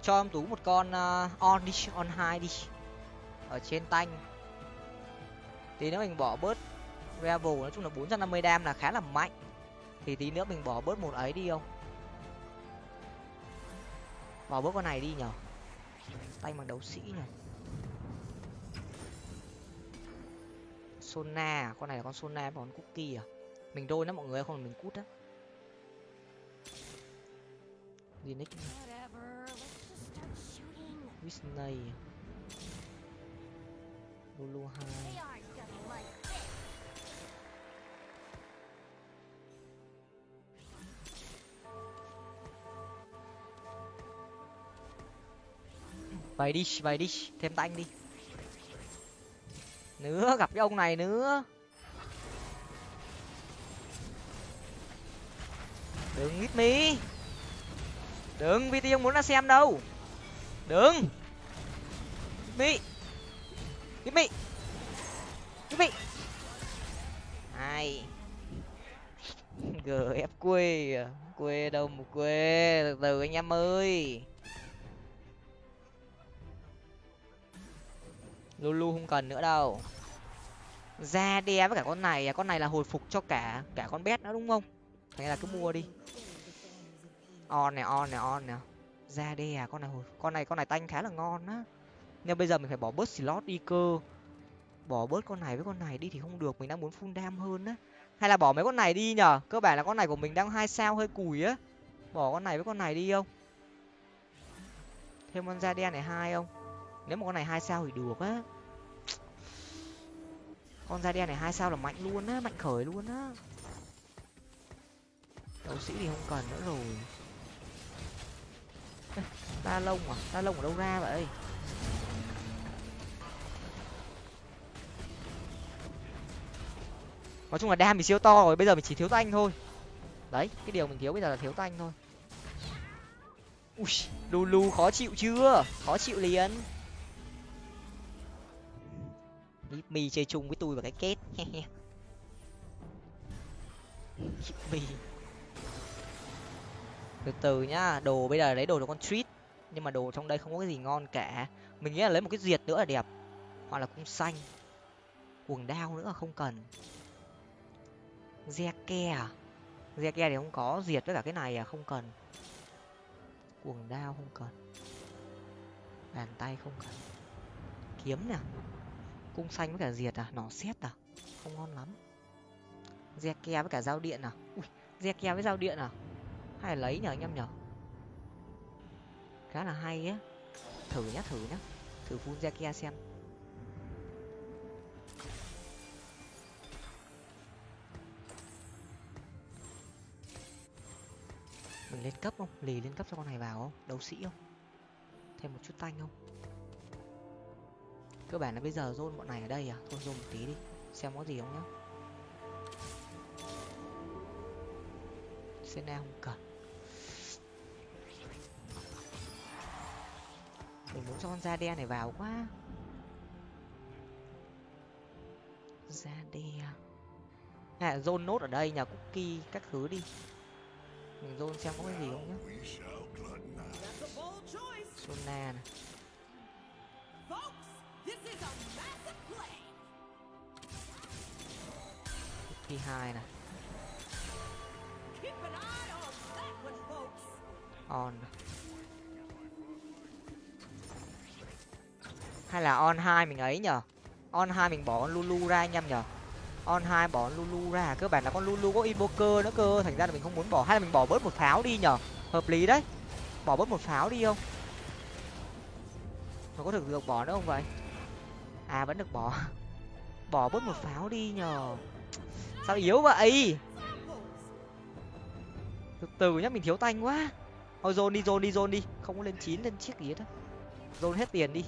Cho em tú một con uh, on đi on hai đi. Ở trên tanh. Tí nữa mình bỏ bớt Revel nói chung là 450 đam là khá là mạnh. Thì tí nữa mình bỏ bớt một ấy đi không? Bỏ bớt con này đi nhở? Tay bằng đấu sĩ nhở? Sona à? con này là con Sona và con Cookie à? Mình đôi nó mọi người không mình cút á. Linux. Disney Lulu 2 They aren't gonna like this. vậy đi vậy đi thêm tanh đi. Nữa gặp cái ông này nữa. Đừng hit mi đừng vt không muốn ra xem đâu. Đừng. Hit mi hit mi hit mi hai gf quê à? quê đâu mà quê? Từ từ anh em ơi. Lulu không cần nữa đâu. Ra đe với cả con này à? Con này là hồi phục cho cả cả con bé nữa đúng không? Hay là cứ mua đi on này on này, on nè ra đe à con này con này con này tanh khá là ngon á. Nhưng bây giờ mình phải bỏ bớt slot đi cơ. Bỏ bớt con này với con này đi thì không được, mình đang muốn full dam hơn á. Hay là bỏ mấy con này đi nhở? Cơ bản là con này của mình đang hai sao hơi cùi á. Bỏ con này với con này đi không? Thêm con da đen này hai không? Nếu mà con này hai sao thì được á. Con da đen này hai sao là mạnh luôn á, mạnh khởi luôn á. Đấu sĩ thì không cần nữa rồi ta lông à? Ta lông ở đâu ra vậy? Nói chung là đam thì siêu to rồi, bây giờ mình chỉ thiếu tanh thôi. Đấy, cái điều mình thiếu bây giờ là thiếu tanh thôi. Ui lulu khó chịu chưa? Khó chịu liền. Hit mi chơi chung với tôi và cái kết. Mi từ từ nhá, đồ bây giờ lấy đồ cho con treat, nhưng mà đồ trong đây không có cái gì ngon cả. Mình nghĩ là lấy một cái diệt nữa là đẹp. Hoặc là cung xanh. Quần đao nữa, không cần. Zeke à? Ke thì không có diệt với cả cái này à không cần. Quần đao không cần. Bàn tay không cần. Kiếm nè. Cung xanh với cả diệt à? Nó xét à? Không ngon lắm. Zeke với cả dao điện à? Ui ke với dao điện à? Hay là lấy nhờ anh em nhở khá là hay á. Thử nhá thử nhá. Thử phun Zeke xem. Mình lên cấp không? Lì lên cấp cho con này vào không? Đấu sĩ không? Thêm một chút tanh không? Cơ bản là bây giờ zone bọn này ở đây à? Thôi zone một tí đi. Xem có gì không nhá. Sena không cần. Mình muốn cho con da đen này vào quá. Da đen à zone nốt ở đây, nhà cookie các thứ đi. Mình zone xem có cái gì không nhá. We shall glut sona này. Cookie hai này. On. Hay là on hai mình ấy nhở on hai mình bỏ con lulu ra anh em nhở on hai bỏ con lulu ra. Cơ bản là con lulu có invoker nữa cơ. Thành ra là mình không muốn bỏ. Hay là mình bỏ bớt một pháo đi nhở hợp lý đấy. Bỏ bớt một pháo đi không? Mà có thực được bỏ nữa không vậy? À vẫn được bỏ. Bỏ bớt một pháo đi nhờ. Sao yếu vậy? Từ từ nhá, mình thiếu tanh quá. Thôi dồn đi dồn đi dồn đi. Không có lên chín, lên chiếc gì hết á. Hết tiền đi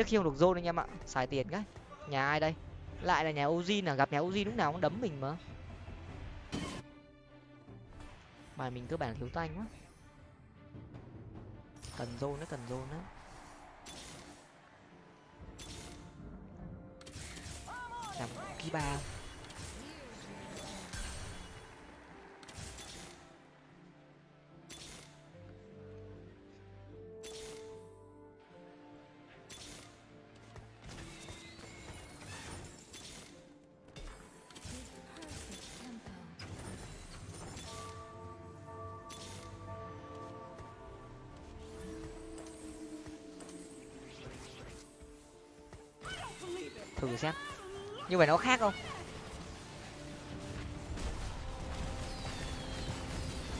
trước khi không được zone anh em ạ, xài tiền cái. Nhà ai đây? Lại là nhà Ozin à? Gặp nhà Ozin lúc nào cũng đấm mình mà. Bài mình cơ bản thiếu tanh quá. Cần zone nữa cần zone nữa làm ký ba. Như vậy nó khác không?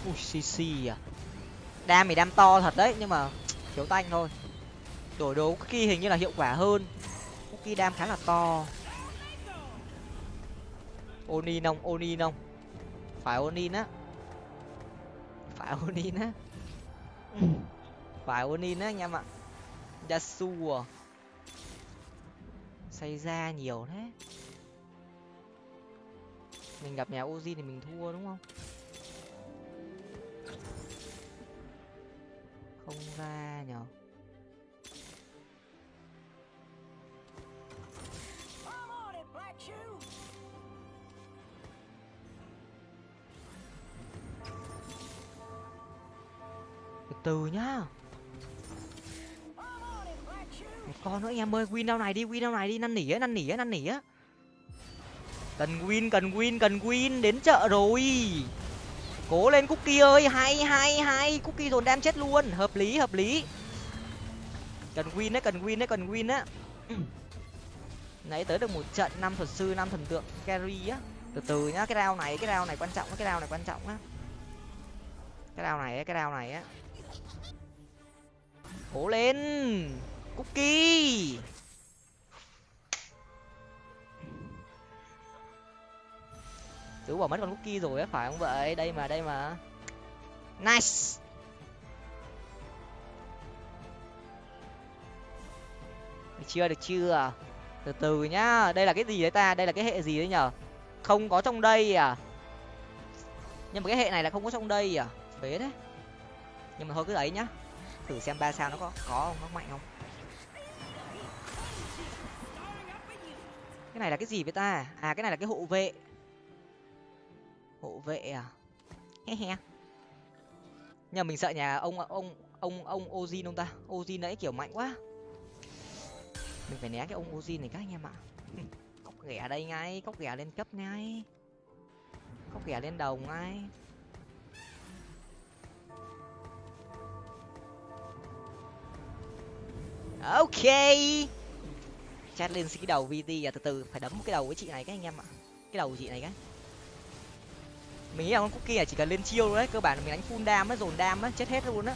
Ui cc à. Đam thì đam to thật đấy nhưng mà thiếu tanh thôi. Đổi đồ cookie hình như là hiệu quả hơn. Cookie đam khá là to. Onin không onin không phải onin á. Phải onin á. Phải onin á anh em ạ. Yasuo. Xây ra nhiều thế mình gặp nhà Ozin thì mình thua đúng không? Không ra nhở. Từ từ nhá. Một con nữa anh em ơi win đâu này đi win đâu này đi năn nỉ á năn nỉ á năn nỉ á cần win cần win cần win, đến chợ rồi. Cố lên cookie ơi, hay hay hay. Cookie dồn đem chết luôn. Hợp lý hợp lý. Cần win đấy, cần win đấy, cần win á. Nãy tới được một trận năm thuật sư, năm thần tượng carry á. Từ từ nhá, cái rau này, cái rau này quan trọng cái rau này quan trọng á. Cái rau này cái rau này á. Cố lên. Cookie. Tớ bỏ mất con cookie rồi á, phải không vậy? Đây mà đây mà. Nice! Được chưa được chưa? Từ từ nhá. Đây là cái gì đấy ta? Đây là cái hệ gì đấy nhở? Không có trong đây à? Nhưng mà cái hệ này là không có trong đây à? Phế đấy nhưng mà thôi cứ ấy nhá. Thử xem ba sao nó có có không? Nó mạnh không? Cái này là cái gì với ta? À cái này là cái hộ vệ hộ vệ à? He he. Nhưng mình sợ nhà ông ông ông ông ozin ông ta. Ozin nãy kiểu mạnh quá. Mình phải né cái ông ozin này các anh em ạ. Cốc ghẻ đây ngay, cốc ghẻ lên cấp ngay. Cốc ghẻ lên đầu ngay. Ok. Chat lên cái đầu vt à từ từ, phải đấm cái đầu với chị này các anh em ạ. Cái đầu chị này cái mình nghĩ là con cookie này chỉ cần lên chiêu đấy cơ bản là mình đánh full đam á, dồn đam á, chết hết luôn á.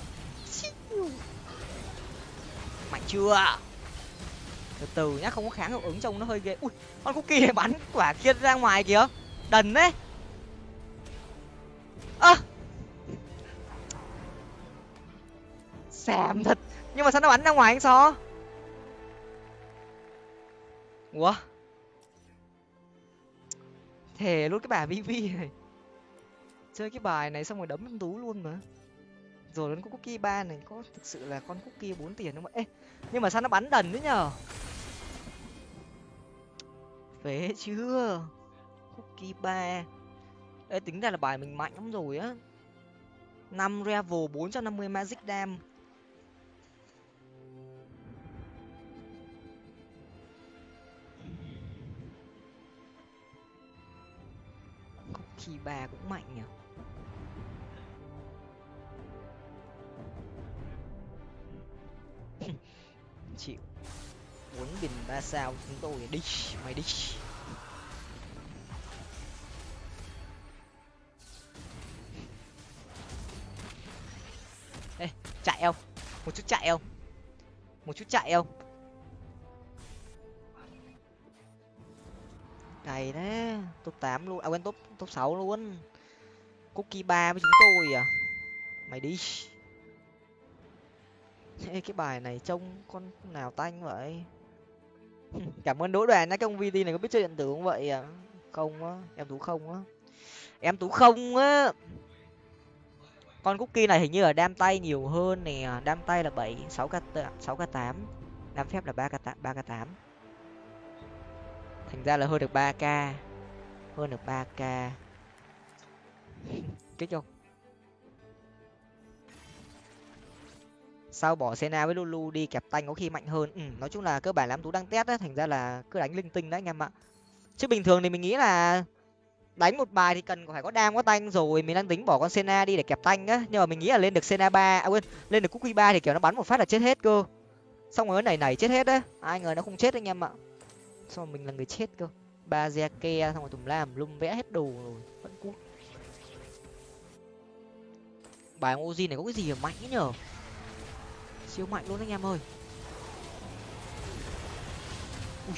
Mạnh chưa? Từ từ nhá, không có kháng hiệu ứng trông nó hơi ghê. Ui, con cookie này bắn quả kia ra ngoài kìa. Đần đấy. Ơ. Xàm thật. Nhưng mà sao nó bắn ra ngoài anh so ủa? Thề luôn cái bà vv này chơi cái bài này xong rồi đấm tú luôn mà. Rồi đến con cookie ba này, có thực sự là con cookie bốn tiền không ê, nhưng mà sao nó bắn đần đấy nhở phế chưa? Cookie ba. Ê, tính ra là bài mình mạnh lắm rồi á. Năm revel bốn trăm năm mươi magic dam. Cookie ba cũng mạnh nhỉ chịu. Muốn bình ba sao, chúng tôi đi mày đi ê, chạy không? Một chút chạy không? Một chút chạy không? Cày đấy top tám luôn à quên, top top sáu luôn. Cookie ba với chúng tôi à? Mày đi Ê, cái bài này trông con nào tanh vậy? Cảm ơn đỗ đoàn nhá cái ông vt này có biết chơi điện tử không vậy? À không á em tú không á. Em tú không á. Con cookie này hình như là đam tay nhiều hơn nè đam tay là bảy sáu k sáu k tám đam phép là ba k ba k tám. Thành ra là hơn được ba k hơn được ba k kích không sau bỏ Sena với Lulu đi kẹp tanh có khi mạnh hơn. Ừ, nói chung là cơ bản là em tú đang test đấy thành ra là cứ đánh linh tinh đấy anh em ạ. Chứ bình thường thì mình nghĩ là đánh một bài thì cần phải có đam có tanh rồi, mình đang tính bỏ con Sena đi để kẹp tanh á, nhưng mà mình nghĩ là lên được Sena ba, à quên, lên được Cookie ba thì kiểu nó bắn một phát là chết hết cơ. Xong rồi này này chết hết đấy, ai ngờ nó không chết anh em ạ. Xong rồi mình là người chết cơ. Ba Zeke xong rồi tùm lam lum vẽ hết đồ rồi, vẫn cút. Bài Oji này có cái gì mà mạnh nhở? Siêu mạnh luôn anh em ơi. Ui.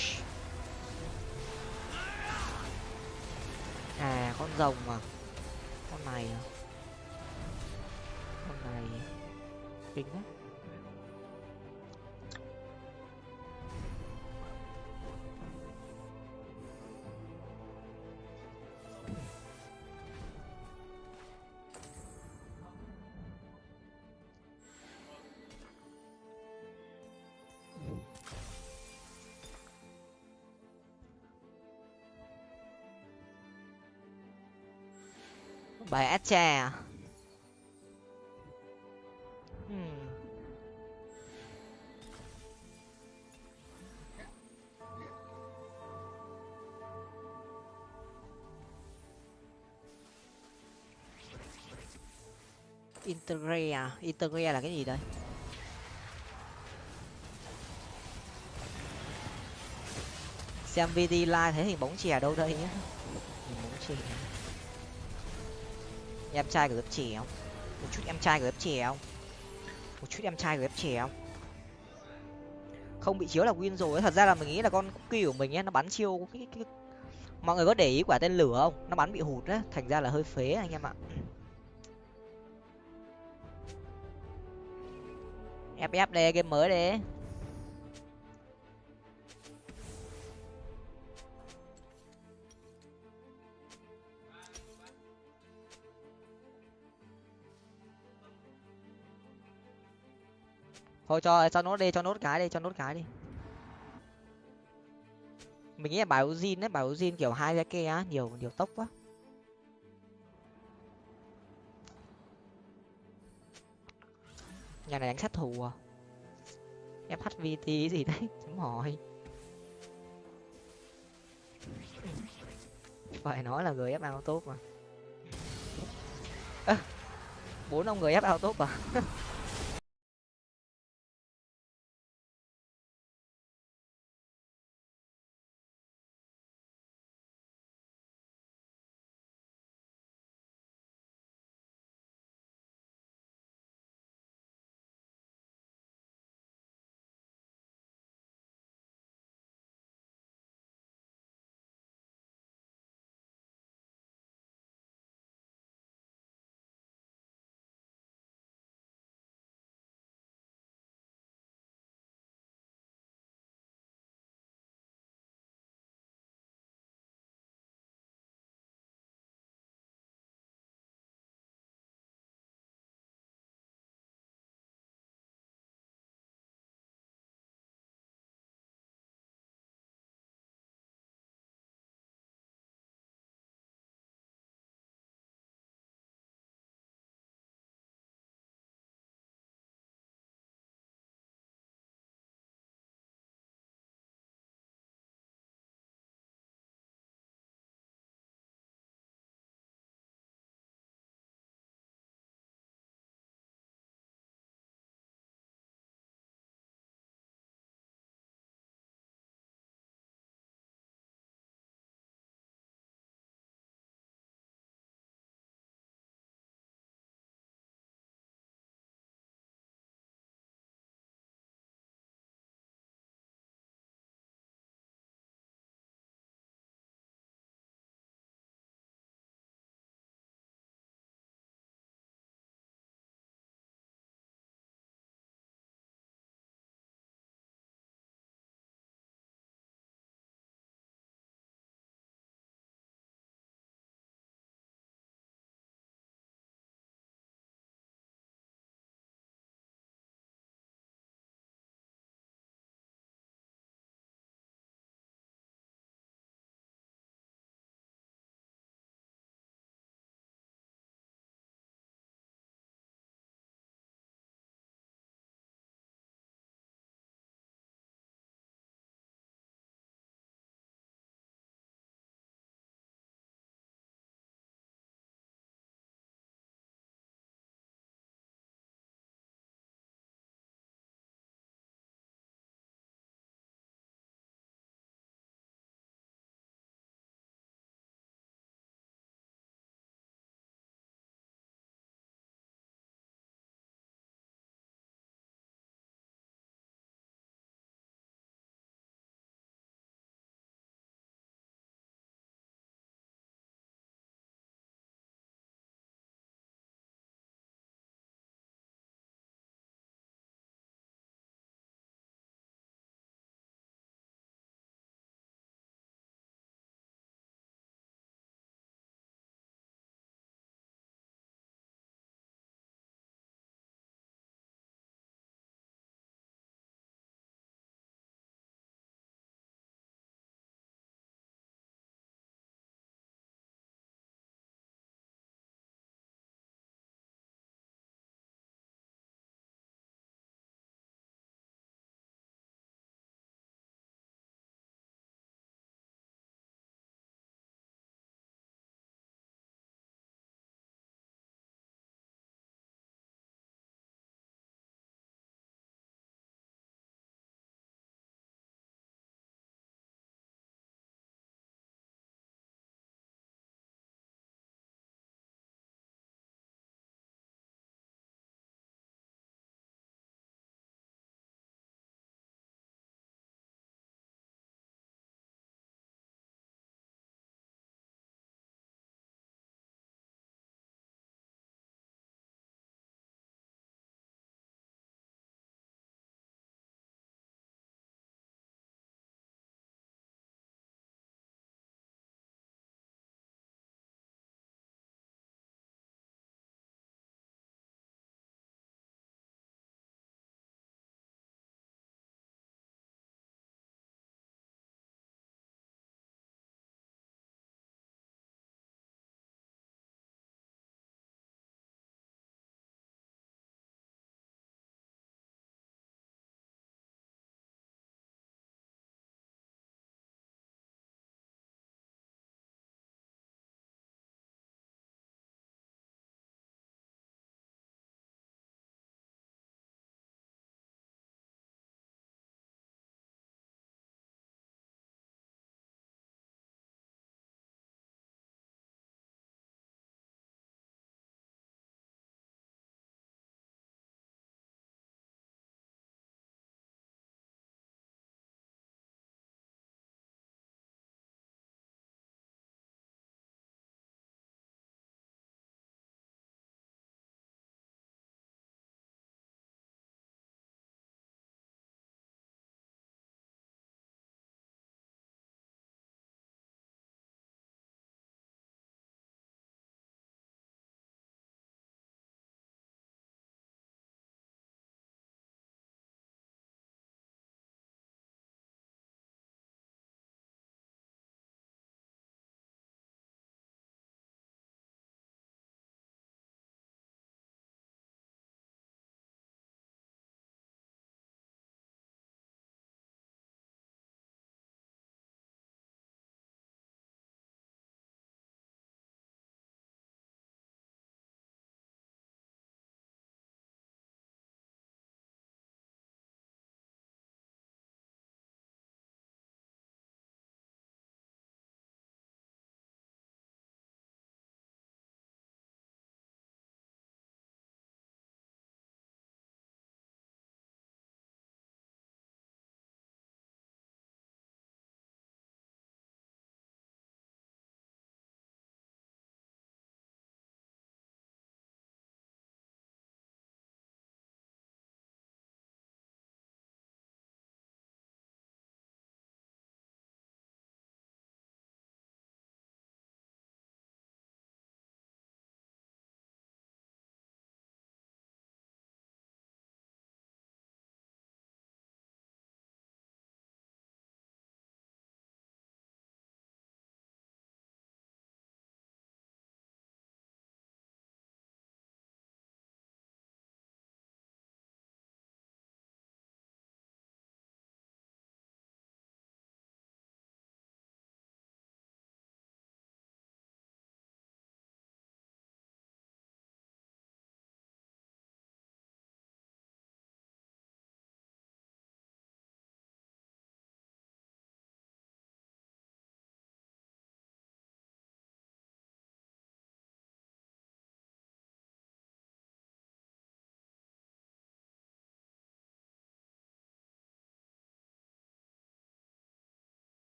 à con rồng à con này à? Con này kinh đấy bài Astra à? Hmm. Intergray à? Là cái gì đây? Xem video live thấy hình bóng chè đâu đây nhá. Hình bóng chè. Em trai của lớp trẻ không? Một chút em trai của lớp trẻ không? Một chút em trai của lớp trẻ không? Không bị chiếu là win rồi. Thật ra là mình nghĩ là con cookie của mình ấy, nó bắn chiêu cái, cái... mọi người có để ý quả tên lửa không? Nó bắn bị hụt á, thành ra là hơi phế anh em ạ. ff đây game mới đấy thôi cho cho nốt đi, cho nốt cái đi, cho nốt cái đi. Mình nghĩ là bảo zin đấy bảo zin kiểu hai cái kia á, nhiều nhiều tốc quá. Nhà này đánh sát thủ à? Fhvt gì đấy? Chấm hỏi. Phải nói là người ép ao tốt mà bốn ông người ép ao tốt à?